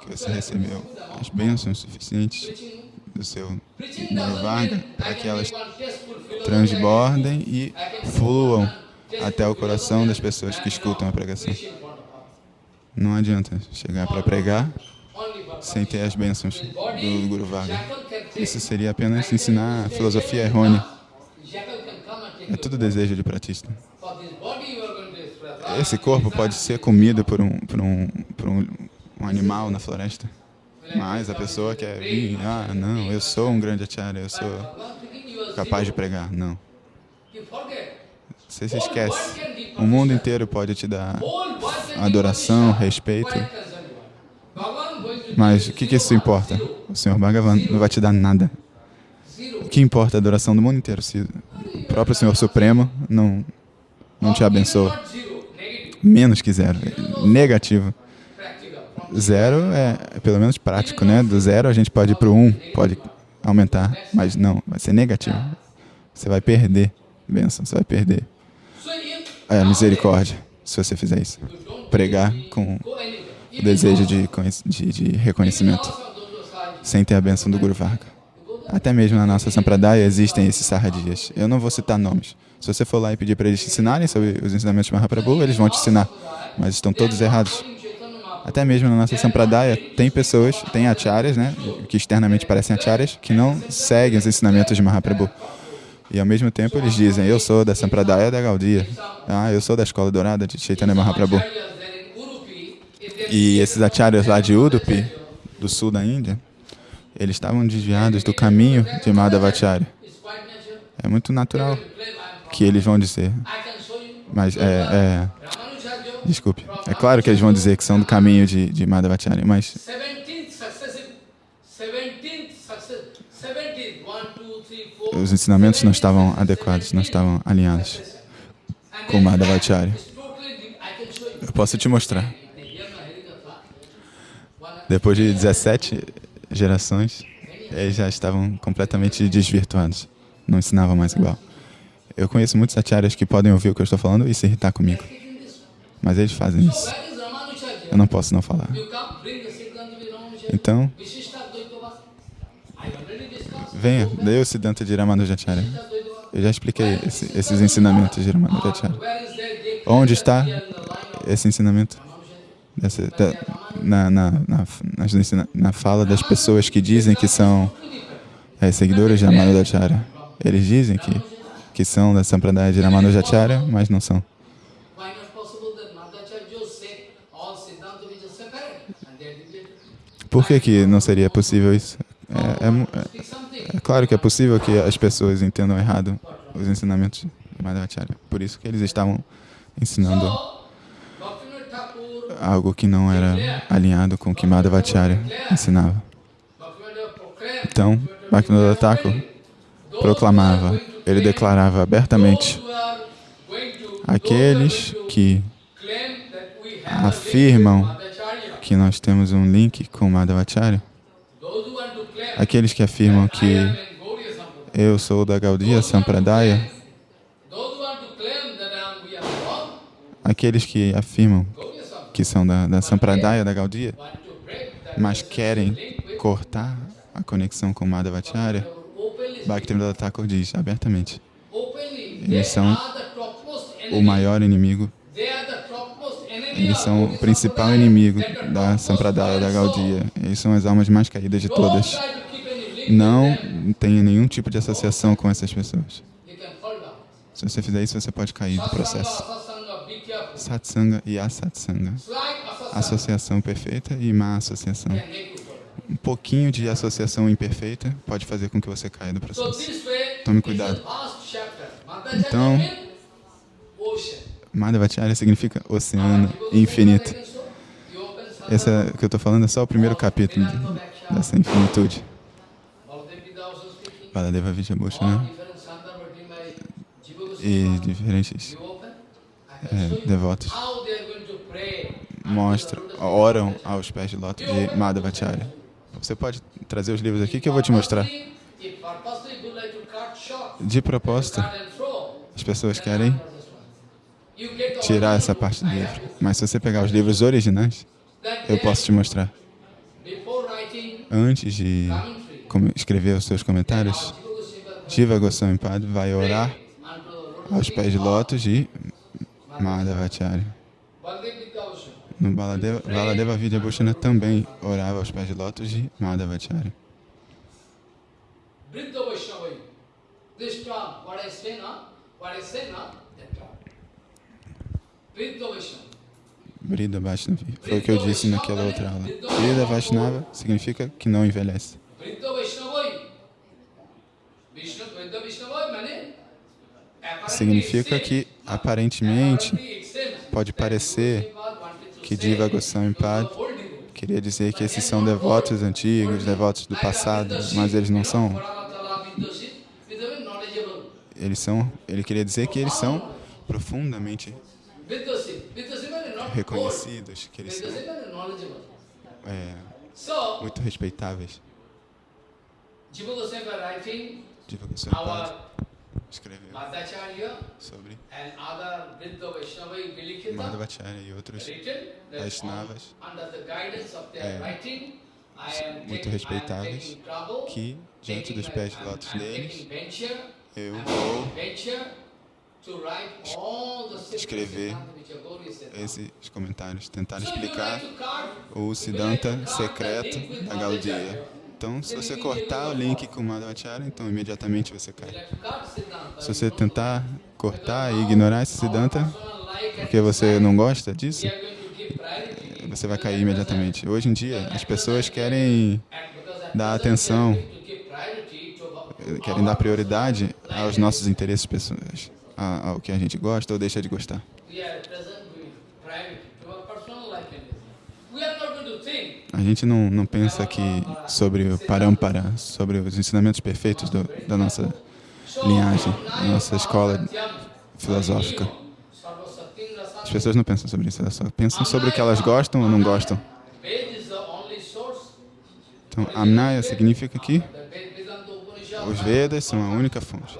que você recebeu as bênçãos suficientes do seu Gurvarga para que elas transbordem e fluam até o coração das pessoas que escutam a pregação. Não adianta chegar para pregar sem ter as bênçãos do Guru Varga. Isso seria apenas ensinar a filosofia errônea. É tudo desejo de pratista. Esse corpo pode ser comido por um, por um, por um, um animal na floresta. Mas a pessoa quer vir, ah, não, eu sou um grande acharya, eu sou capaz de pregar. Não. Você se esquece. O mundo inteiro pode te dar adoração, respeito, mas o que, que isso importa? O Senhor Bhagavan não vai te dar nada. O que importa é a adoração do mundo inteiro se o próprio Senhor Supremo não, não te abençoa? Menos que zero. Negativo. Zero é, é pelo menos prático, né? Do zero a gente pode ir para o um, pode aumentar, mas não, vai ser negativo. Você vai perder bênção, você vai perder a misericórdia se você fizer isso. Pregar com o desejo de, de, de reconhecimento, sem ter a bênção do Guru Varga. Até mesmo na nossa Sampradaya existem esses sarradias. Eu não vou citar nomes. Se você for lá e pedir para eles te ensinarem sobre os ensinamentos de Mahaprabhu, eles vão te ensinar, mas estão todos errados. Até mesmo na nossa Sampradaya, tem pessoas, tem acharyas, né, que externamente parecem acharyas, que não seguem os ensinamentos de Mahaprabhu. E ao mesmo tempo eles dizem, eu sou da Sampradaya da Gaudiya. Ah, eu sou da Escola Dourada de Chaitanya Mahaprabhu. E esses acharyas lá de Udupi, do sul da Índia, eles estavam desviados do caminho de Madhavacharya. É muito natural que eles vão dizer. Mas é, é desculpe. É claro que eles vão dizer que são do caminho de, de Madhavacharya, mas os ensinamentos não estavam adequados, não estavam alinhados com Madhavacharya. Eu posso te mostrar. Depois de 17 gerações, eles já estavam completamente desvirtuados. Não ensinavam mais igual. Eu conheço muitos acharyas que podem ouvir o que eu estou falando e se irritar comigo. Mas eles fazem isso. Eu não posso não falar. Então, Venha, dê o Siddhanta de Ramanujacharya. Eu já expliquei esse- esses ensinamentos de Ramanujacharya. Onde está esse ensinamento? Dessa- da- na, na, na, na fala das pessoas que dizem que são é, seguidores de Ramanujacharya. Eles dizem que, que são da Sampradaya de Ramanujacharya, mas não são. Por que, que não seria possível isso? É, é é- claro que é possível que as pessoas entendam errado os ensinamentos de Madhavacharya. Por isso que eles estavam ensinando algo que não era alinhado com o que Madhavacharya ensinava. Então, Bhaktivinoda Thakur proclamava, ele declarava abertamente aqueles que afirmam que nós temos um link com Madhavacharya, aqueles que afirmam que eu sou da Gaudiya Sampradaya, aqueles que afirmam que são da, da Sampradaya, da Gaudiya, mas querem cortar a conexão com Madhavacharya, Bhaktivinoda Thakur diz abertamente, Eles são o maior inimigo, eles são o principal inimigo da Sampradaya, da. Gaudiya. Eles são as almas mais caídas de todas. Não tenha nenhum tipo de associação com essas pessoas. Se você fizer isso, você pode cair do processo. Satsanga e asatsanga. Associação perfeita e má associação. Um pouquinho de associação imperfeita pode fazer com que você caia do So processo. Tome cuidado. Então. Madhavacharya significa oceano infinito. Esse é, que eu estou falando é só o primeiro capítulo de- dessa infinitude. Baladeva Jiva Goswami. e diferentes é, devotos mostram, oram aos pés de lótus de Madhavacharya. Você pode trazer os livros aqui que eu vou te mostrar. De propósito, as pessoas querem tirar essa parte do livro. Mas se você pegar os livros originais, eu posso te mostrar. Antes de escrever os seus comentários, Jiva Goswami Jiva Goswami Pad vai orar aos pés de lótus de Madhavacharya. No Baladeva, Vidyabhushana também orava aos pés de lótus de Madhavacharya. Vaishnavai. This term, what I say now, what I say now. Vaishnava. Brida Vaishnavi. Foi o que eu disse naquela outra aula. Brida Vaishnava significa que não envelhece. Significa que, aparentemente, pode parecer que Diva Goswami Pad queria dizer que esses são devotos antigos, devotos do passado, mas eles não são. Eles são, ele queria dizer que eles são profundamente reconhecidos, que eles são. é, muito respeitáveis. Jiva Goswami escreveu sobre Madhavacharya e outros Vaishnavas. É, muito respeitáveis, que, diante dos pés de lótus deles, eu vou escrever esses comentários, tentar explicar o Siddhanta secreto da Gaudiya. Então, se você cortar o link com Madhvacharya, então imediatamente você cai. Se você tentar cortar e ignorar esse Siddhanta, porque você não gosta disso, você vai cair imediatamente. Hoje em dia, as pessoas querem dar atenção, querem dar prioridade aos nossos interesses pessoais, a- ao que a gente gosta ou deixa de gostar. A gente não, não pensa aqui sobre o parampara, sobre os ensinamentos perfeitos do, da nossa linhagem, da nossa escola filosófica. As pessoas não pensam sobre isso, elas só pensam sobre o que elas gostam ou não gostam. Então, Amnaya significa que os Vedas são a única fonte.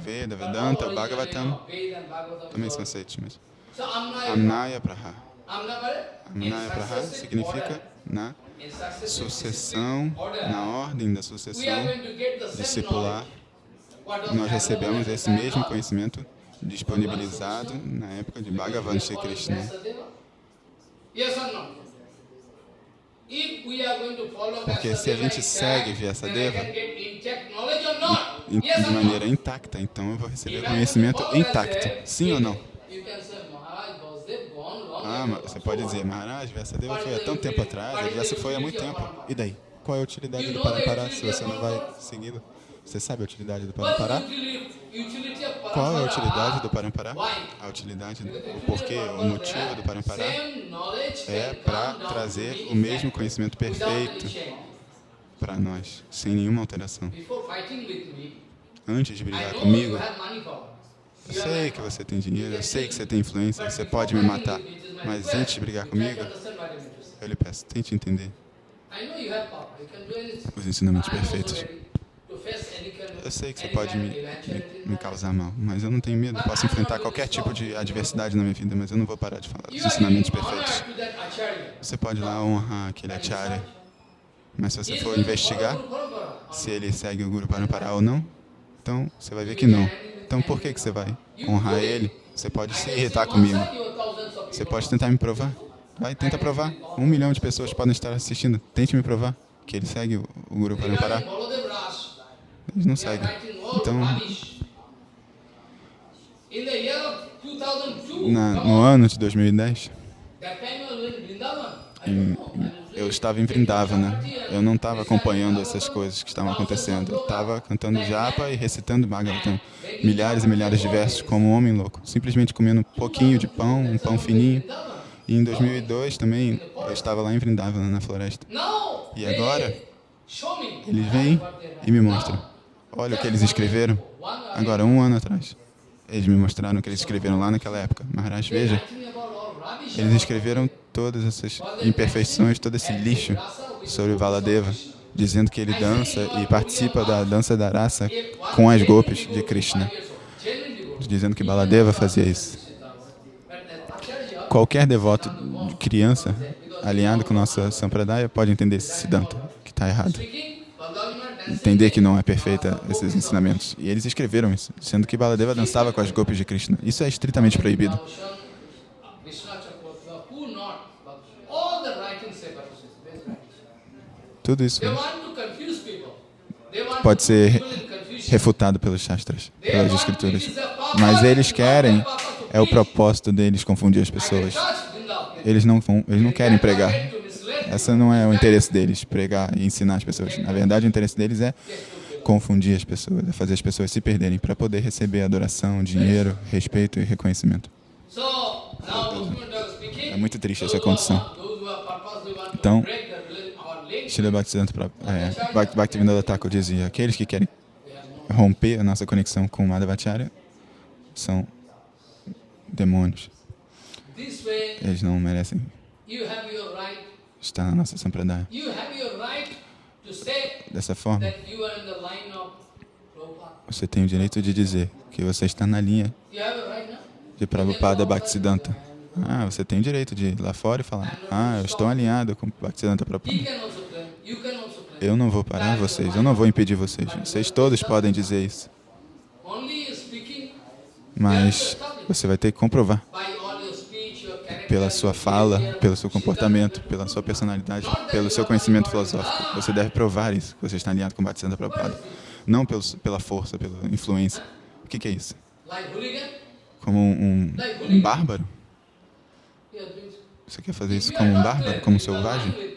Veda, Vedanta, Bhagavatam, também são aceitos, mas Amnaya Praha. Amnaya Praha significa na sucessão, na ordem da sucessão discipular, nós recebemos esse mesmo conhecimento disponibilizado na época de Bhagavan Sri Krishna. Porque se a gente segue Vyasadeva de maneira intacta, então eu vou receber conhecimento intacto. Sim ou não? Ah, você pode dizer, Maharaj, Vyasadeva foi há tanto tempo atrás, ele já se foi há muito tempo. E daí? Qual é a utilidade do Parampara se você não vai segui-lo? Você sabe a utilidade do Parampara? Qual é a utilidade do Parampara? A utilidade, o porquê, o motivo do Parampara é para trazer o mesmo conhecimento perfeito para nós, sem nenhuma alteração. Antes de brigar comigo, eu sei que você tem dinheiro, eu sei que você tem influência, você pode me matar, mas antes de brigar comigo, eu lhe peço, tente entender. Os ensinamentos perfeitos. Eu sei que você pode me, me, me causar mal, mas eu não tenho medo. Posso enfrentar qualquer tipo de adversidade na minha vida, mas eu não vou parar de falar. Dos ensinamentos perfeitos. Você pode lá honrar aquele acharya, mas se você for investigar se ele segue o Guru Parampara ou não, então você vai ver que não. Então por que, que você vai honrar ele? Você pode se irritar comigo. Você pode tentar me provar. Vai, tenta provar. Um milhão de pessoas podem estar assistindo. Tente me provar que ele segue o Guru Parampara. Eles não seguem. Então, na, no ano de 2010, em- eu estava em Vrindavana. Eu não estava acompanhando essas coisas que estavam acontecendo. Eu estava cantando japa e recitando Bhagavatam. Milhares e milhares de versos como um homem louco. Simplesmente comendo um pouquinho de pão, um pão fininho. E em 2002 também, eu estava lá em Vrindavana, na floresta. E agora, eles vêm e me mostram. Olha o que eles escreveram. Agora, um ano atrás. Eles me mostraram o que eles escreveram lá naquela época. Maharaj, veja, eles escreveram todas essas imperfeições, todo esse lixo sobre Valadeva, dizendo que ele dança e participa da dança da raça com as golpes de Krishna, dizendo que Baladeva fazia isso. Qualquer devoto de criança alinhado com nossa Sampradaya pode entender esse Siddhanta, que está errado. Entender que não é perfeita esses ensinamentos. E eles escreveram isso, dizendo que Baladeva dançava com as golpes de Krishna. Isso é estritamente proibido. Tudo isso pode ser refutado pelos Shastras, pelas Escrituras. Mas eles querem, é o propósito deles confundir as pessoas. Eles não, eles não querem pregar. Esse não é o interesse deles, pregar e ensinar as pessoas. Na verdade, o interesse deles é confundir as pessoas, é fazer as pessoas se perderem para poder receber adoração, dinheiro, respeito e reconhecimento. É muito triste essa condição. Então, Srila Bhaktisiddhanta é, Bhakti- Bhaktivedanta Thakur dizia, aqueles que querem romper a nossa conexão com Madhavacharya são demônios. Eles não merecem estar na nossa sampradaya. Dessa forma, você tem o direito de dizer que você está na linha de Prabhupada Bhaktisiddhanta. Ah, você tem o direito de ir lá fora e falar, ah, eu estou alinhado com Bhaktisiddhanta Prabhupada. Eu não vou parar vocês, eu não vou impedir vocês. Vocês todos podem dizer isso. Mas você vai ter que comprovar pela sua fala, pelo seu comportamento, pela sua personalidade, pelo seu conhecimento filosófico. Você deve provar isso, que você está alinhado com o Bhaktisiddhanta Prabhupada. Não pelo, pela força, pela influência. O que, que é isso? Como um, um, bárbaro? Você quer fazer isso como um bárbaro, como um selvagem?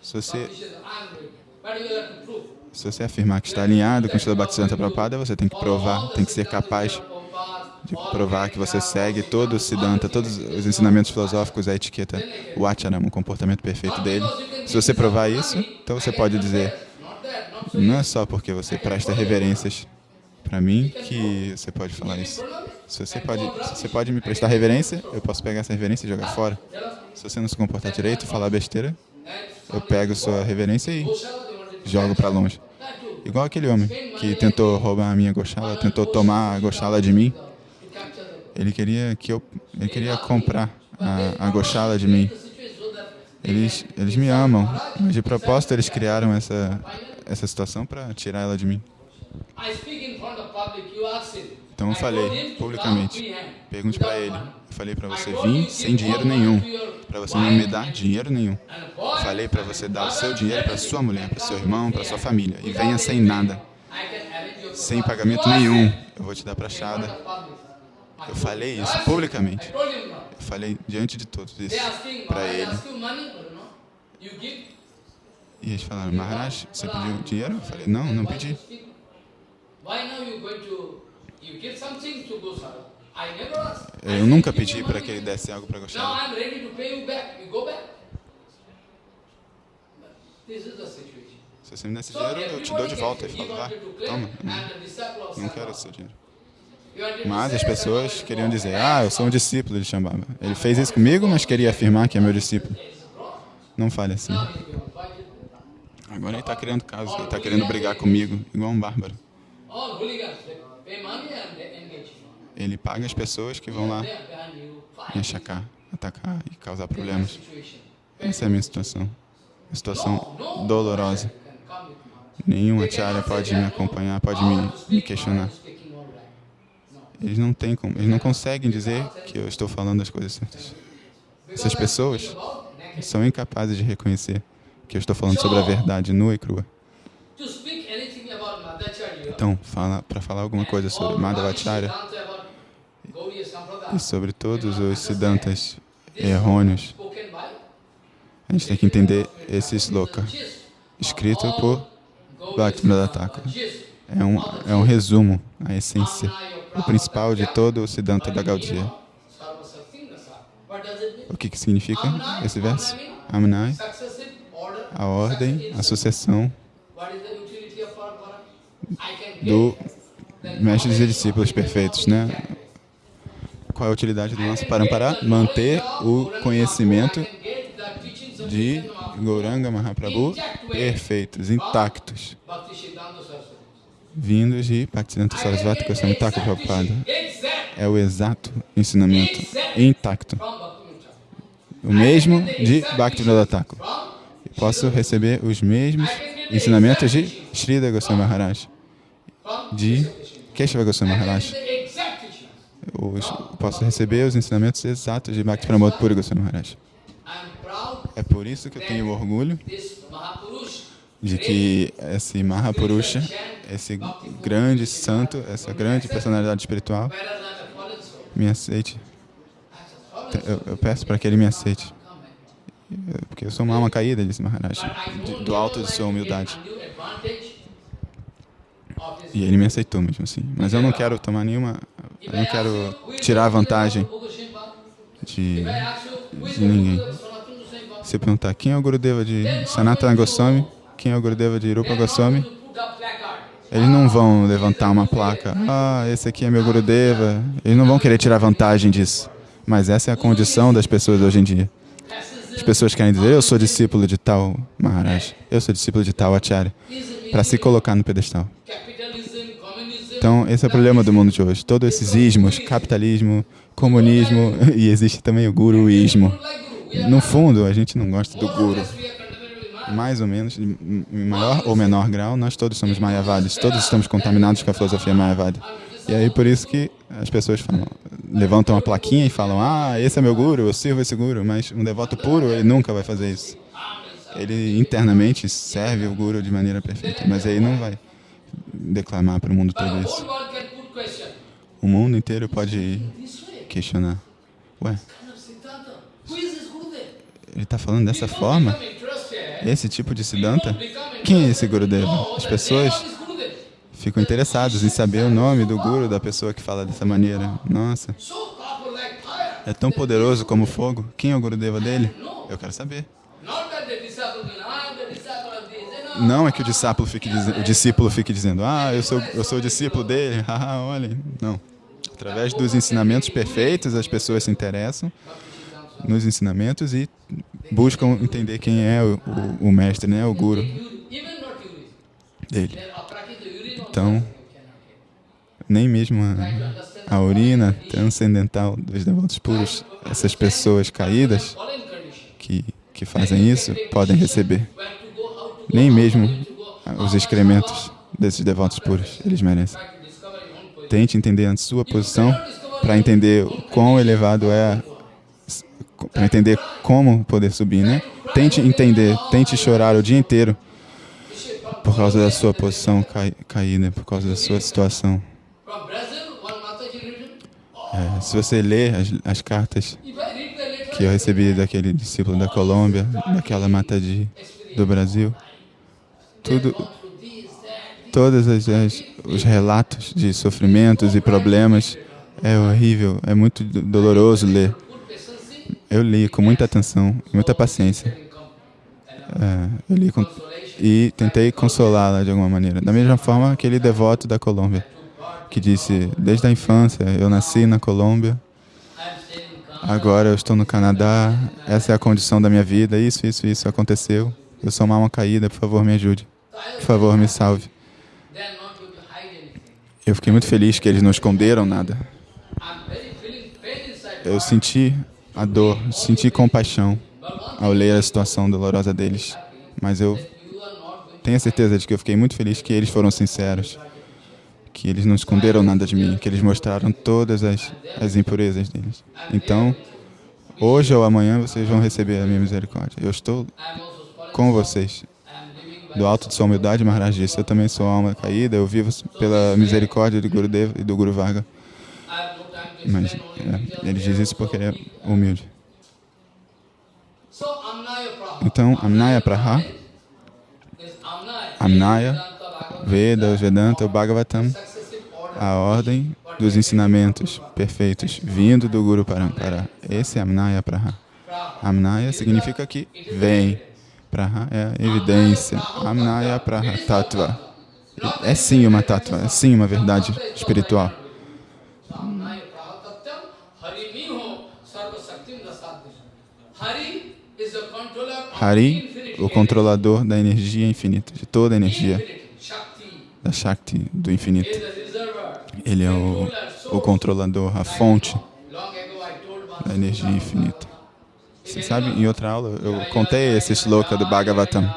Se você, se você afirmar que está alinhado com o Srila Bhaktisiddhanta Prabhupada, você tem que provar, tem que ser capaz de provar que você segue todo o Siddhanta, todos os ensinamentos filosóficos, a etiqueta, o Acharama, o comportamento perfeito dele. Se você provar isso, então você pode dizer, não é só porque você presta reverências para mim que você pode falar isso. Se você pode, se você pode me prestar reverência, eu posso pegar essa reverência e jogar fora. Se você não se comportar direito falar besteira, eu pego sua reverência e jogo para longe. Igual aquele homem que tentou roubar a minha Goshala, tentou tomar a Goshala de mim. Ele queria que eu, ele queria comprar a, a de mim. Eles, eles me amam, mas de propósito eles criaram essa, essa situação para tirar ela de mim. Então eu falei publicamente, pergunte para ele. Falei para você vir sem dinheiro nenhum, para você não me dar dinheiro nenhum. Falei para você dar o seu dinheiro para sua mulher, para seu irmão, para sua família e venha sem nada, sem pagamento nenhum. Eu vou te dar prachada. Eu falei isso publicamente. Eu falei diante de todos isso para ele. E eles falaram, Maharaj, você pediu dinheiro? Eu falei, não, não pedi. Eu nunca pedi para que ele desse algo para Goshala. Se você me desse dinheiro, eu te dou de volta. Ele falou, vá, toma, não, quero esse seu dinheiro. Mas as pessoas queriam dizer, ah, eu sou um discípulo de Shambhava. Ele fez isso comigo, mas queria afirmar que é meu discípulo. Não fale assim. Agora ele está criando casos, ele está querendo brigar comigo, igual um bárbaro. Ele paga as pessoas que vão lá me achacar, atacar e causar problemas. Essa é a minha situação. Uma situação dolorosa. Nenhum acharya pode me acompanhar, pode me, me questionar. Eles não têm como, eles não conseguem dizer que eu estou falando as coisas certas. Essas pessoas são incapazes de reconhecer que eu estou falando sobre a verdade nua e crua. Então, fala, para falar alguma coisa sobre Madhavacharya e sobre todos os siddhantas errôneos, a gente tem que entender esse sloka, escrito por Bhaktivinoda Thakur. É um, é um resumo, a essência, o principal de todo o Siddhanta da Gaudiya. O que, que significa esse verso? Amnai, a ordem, a sucessão do mestres e discípulos perfeitos, né? Qual é a utilidade do nosso Parampara? Manter o conhecimento de Gauranga Mahaprabhu perfeitos, intactos, vindos de Bhaktisiddhanta Sarasvati Goswami Thakur Prabhupada. É o exato ensinamento intacto. O mesmo de Bhaktivinoda Thakur. Posso receber os mesmos ensinamentos de Srida Goswami Maharaj, de Keshava Goswami Maharaj. Os, posso receber os ensinamentos exatos de Bhakti Pramod Puri Goswami Maharaj. É por isso que eu tenho orgulho de que esse Mahapurusha, esse grande santo, essa grande personalidade espiritual, me aceite. Eu, eu peço para que ele me aceite. Porque eu sou uma alma caída, disse Maharaj, do alto de sua humildade. E ele me aceitou mesmo assim. Mas eu não quero tomar nenhuma... Eu não quero tirar vantagem de, de ninguém. Se perguntar quem é o Gurudeva de Sanatana Goswami, quem é o Gurudeva de Rupa Goswami, eles não vão levantar uma placa, ah, esse aqui é meu Gurudeva. Eles não vão querer tirar vantagem disso. Mas essa é a condição das pessoas hoje em dia. As pessoas querem dizer, eu sou discípulo de tal Maharaj, eu sou discípulo de tal Acharya, para se colocar no pedestal. Então, esse é o problema do mundo de hoje. Todos esses ismos, capitalismo, comunismo, e existe também o guruísmo. No fundo, a gente não gosta do guru. Mais ou menos, em maior ou menor grau, nós todos somos mayavadis, todos estamos contaminados com a filosofia mayavadi. E aí, por isso que as pessoas falam, levantam uma plaquinha e falam: Ah, esse é meu guru, eu sirvo esse guru. Mas um devoto puro, ele nunca vai fazer isso. Ele internamente serve o guru de maneira perfeita, mas ele não vai declamar para o mundo todo isso. O mundo inteiro pode questionar. Ué, ele está falando dessa forma? Esse tipo de Siddhanta? Quem é esse Gurudeva? As pessoas ficam interessados em saber o nome do guru da pessoa que fala dessa maneira. Nossa, é tão poderoso como fogo. Quem é o Gurudeva dele? Eu quero saber. Não é que o discípulo fique, o discípulo fique dizendo, ah, eu sou, eu sou o discípulo dele, haha, olhem. Não. Através dos ensinamentos perfeitos, as pessoas se interessam nos ensinamentos e buscam entender quem é o, o, o mestre, né, o guru dele. Então, nem mesmo a, a urina transcendental dos devotos puros, essas pessoas caídas que, que fazem isso, podem receber. Nem mesmo os excrementos desses devotos puros, eles merecem. Tente entender a sua posição para entender o quão elevado é, para entender como poder subir, né? Tente entender, tente chorar o dia inteiro por causa da sua posição cai, caída, por causa da sua situação. Mataji. É, se você ler as, as cartas que eu recebi daquele discípulo da Colômbia, daquela mata de, do Brasil, tudo, todos as, as- os relatos de sofrimentos e problemas é horrível, é muito do- doloroso ler. Eu li com muita atenção, muita paciência. É, eu li com, e tentei consolá-la de alguma maneira. Da mesma forma, aquele devoto da Colômbia, que disse: Desde a infância eu nasci na Colômbia, agora eu estou no Canadá, essa é a condição da minha vida, isso, isso, isso aconteceu. Eu sou uma alma caída, por favor, me ajude. Por favor, me salve. Eu fiquei muito feliz que eles não esconderam nada. Eu senti a dor, senti compaixão ao ler a situação dolorosa deles. Mas eu tenho a certeza de que eu fiquei muito feliz que eles foram sinceros, que eles não esconderam nada de mim, que eles mostraram todas as, as impurezas deles. Então, hoje ou amanhã vocês vão receber a minha misericórdia. Eu estou com vocês. Do alto de sua humildade, Maharaj disse, eu também sou alma caída, eu vivo pela misericórdia de Gurudev e do Guru Varga. Mas é, ele diz isso porque ele é humilde. Então, Amnaya Praha, Amnaya. Veda, Vedanta, Bhagavatam, a ordem dos ensinamentos perfeitos vindo do Guru Parampara. Esse é Amnaya. Praha. Amnaya significa que vem. Praha é evidência. Amnaya Praha Tattva. É sim uma tattva, é sim uma verdade espiritual. Hari o controlador da energia infinita, de toda a energia, da Shakti, do infinito. Ele é o, o controlador, a fonte da energia infinita. Você sabe, em outra aula eu contei esse shloka do Bhagavatam.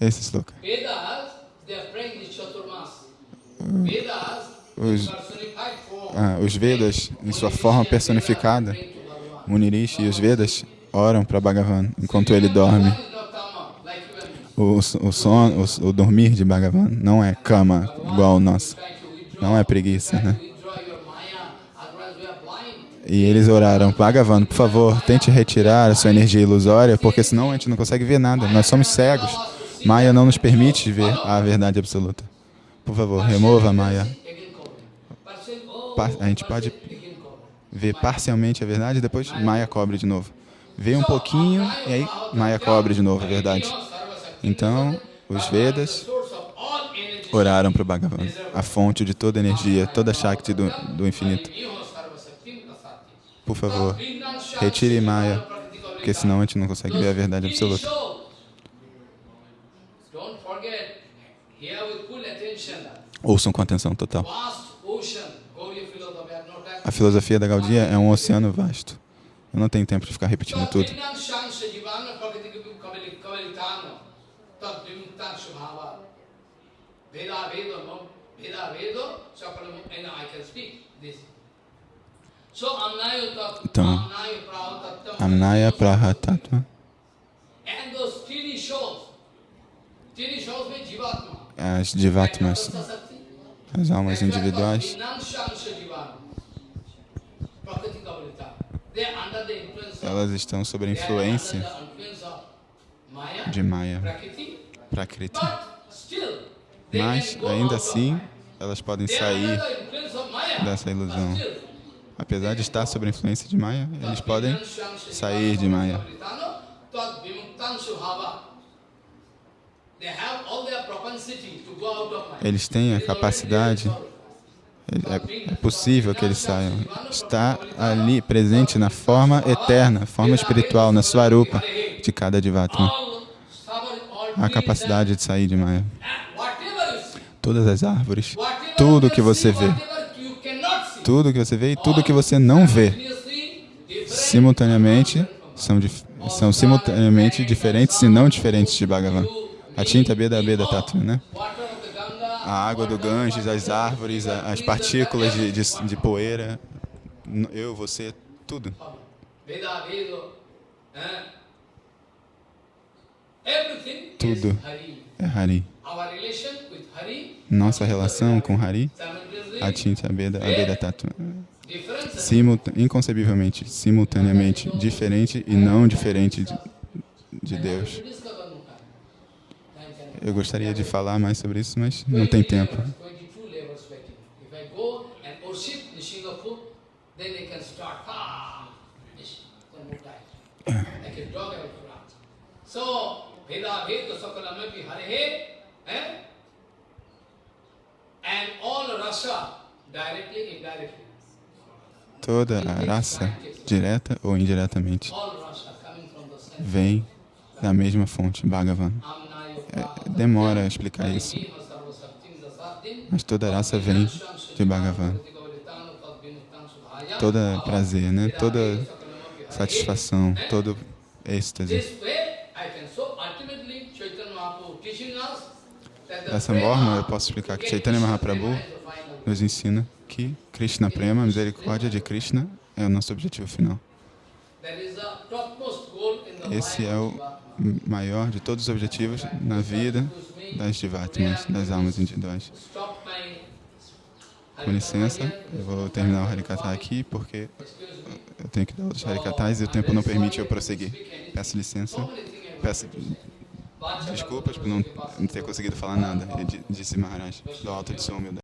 Esse. Vedas, Os, ah, os Vedas, em sua forma personificada. Munirishi e os Vedas oram para Bhagavan enquanto ele dorme. O, o, o, o dormir de Bhagavan não é cama igual o nosso, não é preguiça, né? E eles oraram, Bhagavan, por favor, tente retirar a sua energia ilusória, porque senão a gente não consegue ver nada. Nós somos cegos. Maya não nos permite ver a verdade absoluta. Por favor, remova Maya. A gente pode ver parcialmente a verdade e depois Maya cobre de novo. Vê um pouquinho e aí Maya cobre de novo a verdade. Então, os Vedas oraram para o Bhagavan, a fonte de toda energia, toda Shakti do, do infinito. Por favor, retire Maya, porque senão a gente não consegue ver a verdade absoluta. Ouçam com atenção total. A filosofia da Gaudia é um oceano vasto. Eu não tenho tempo de ficar repetindo tudo. Então, Amnaya Jivatma. as Divatmas, as almas individuais, elas estão sob a influência de Maya, Prakriti, Mas, ainda assim, elas podem sair dessa ilusão. Apesar de estar sob a influência de Maya, eles podem sair de Maya. Eles têm a capacidade. É, possível que eles saiam. Está ali presente na forma eterna, forma espiritual, na Swarupa de cada Divatma. A capacidade de sair de Maya. Todas as árvores, tudo que você vê, tudo que você vê e tudo que você não vê, simultaneamente são, são simultaneamente diferentes e não diferentes de Bhagavan. A tinta Beda Beda Tattva, né? A água do Ganges, as árvores, a- as partículas de, de, de poeira, eu, você, tudo. Tudo. É Hari. Nossa relação com Hari, simultaneously, a Beda Beda Tattva. different Simulta inconcebivelmente, simultaneamente, diferente e não diferente de, de Deus. Eu gostaria de falar mais sobre isso, mas não tem tempo. 22 levels waiting. If I go and worship the Singapore, then they can start. This one more time. Like a dog I will run. So, Veda Veda Sakalamapi Hare? And all rasa, directly, indirectly. Toda a raça, direta ou indiretamente, vem da mesma fonte, Bhagavan. É, demora explicar isso, mas toda raça vem de Bhagavan. Toda prazer, né? Toda satisfação, todo êxtase. Dessa forma, eu posso explicar que Chaitanya Mahaprabhu nos ensina que Krishna Prema, a misericórdia de Krishna, é o nosso objetivo final. Esse é o. maior de todos os objetivos na vida das Divatmas, das almas individuais. Com licença, eu vou terminar o Harikata aqui porque eu tenho que dar outros Harikatas e o tempo não permite eu prosseguir. Peço licença, peço desculpas por não ter conseguido falar nada, disse Maharaj, do alto de sua humildade.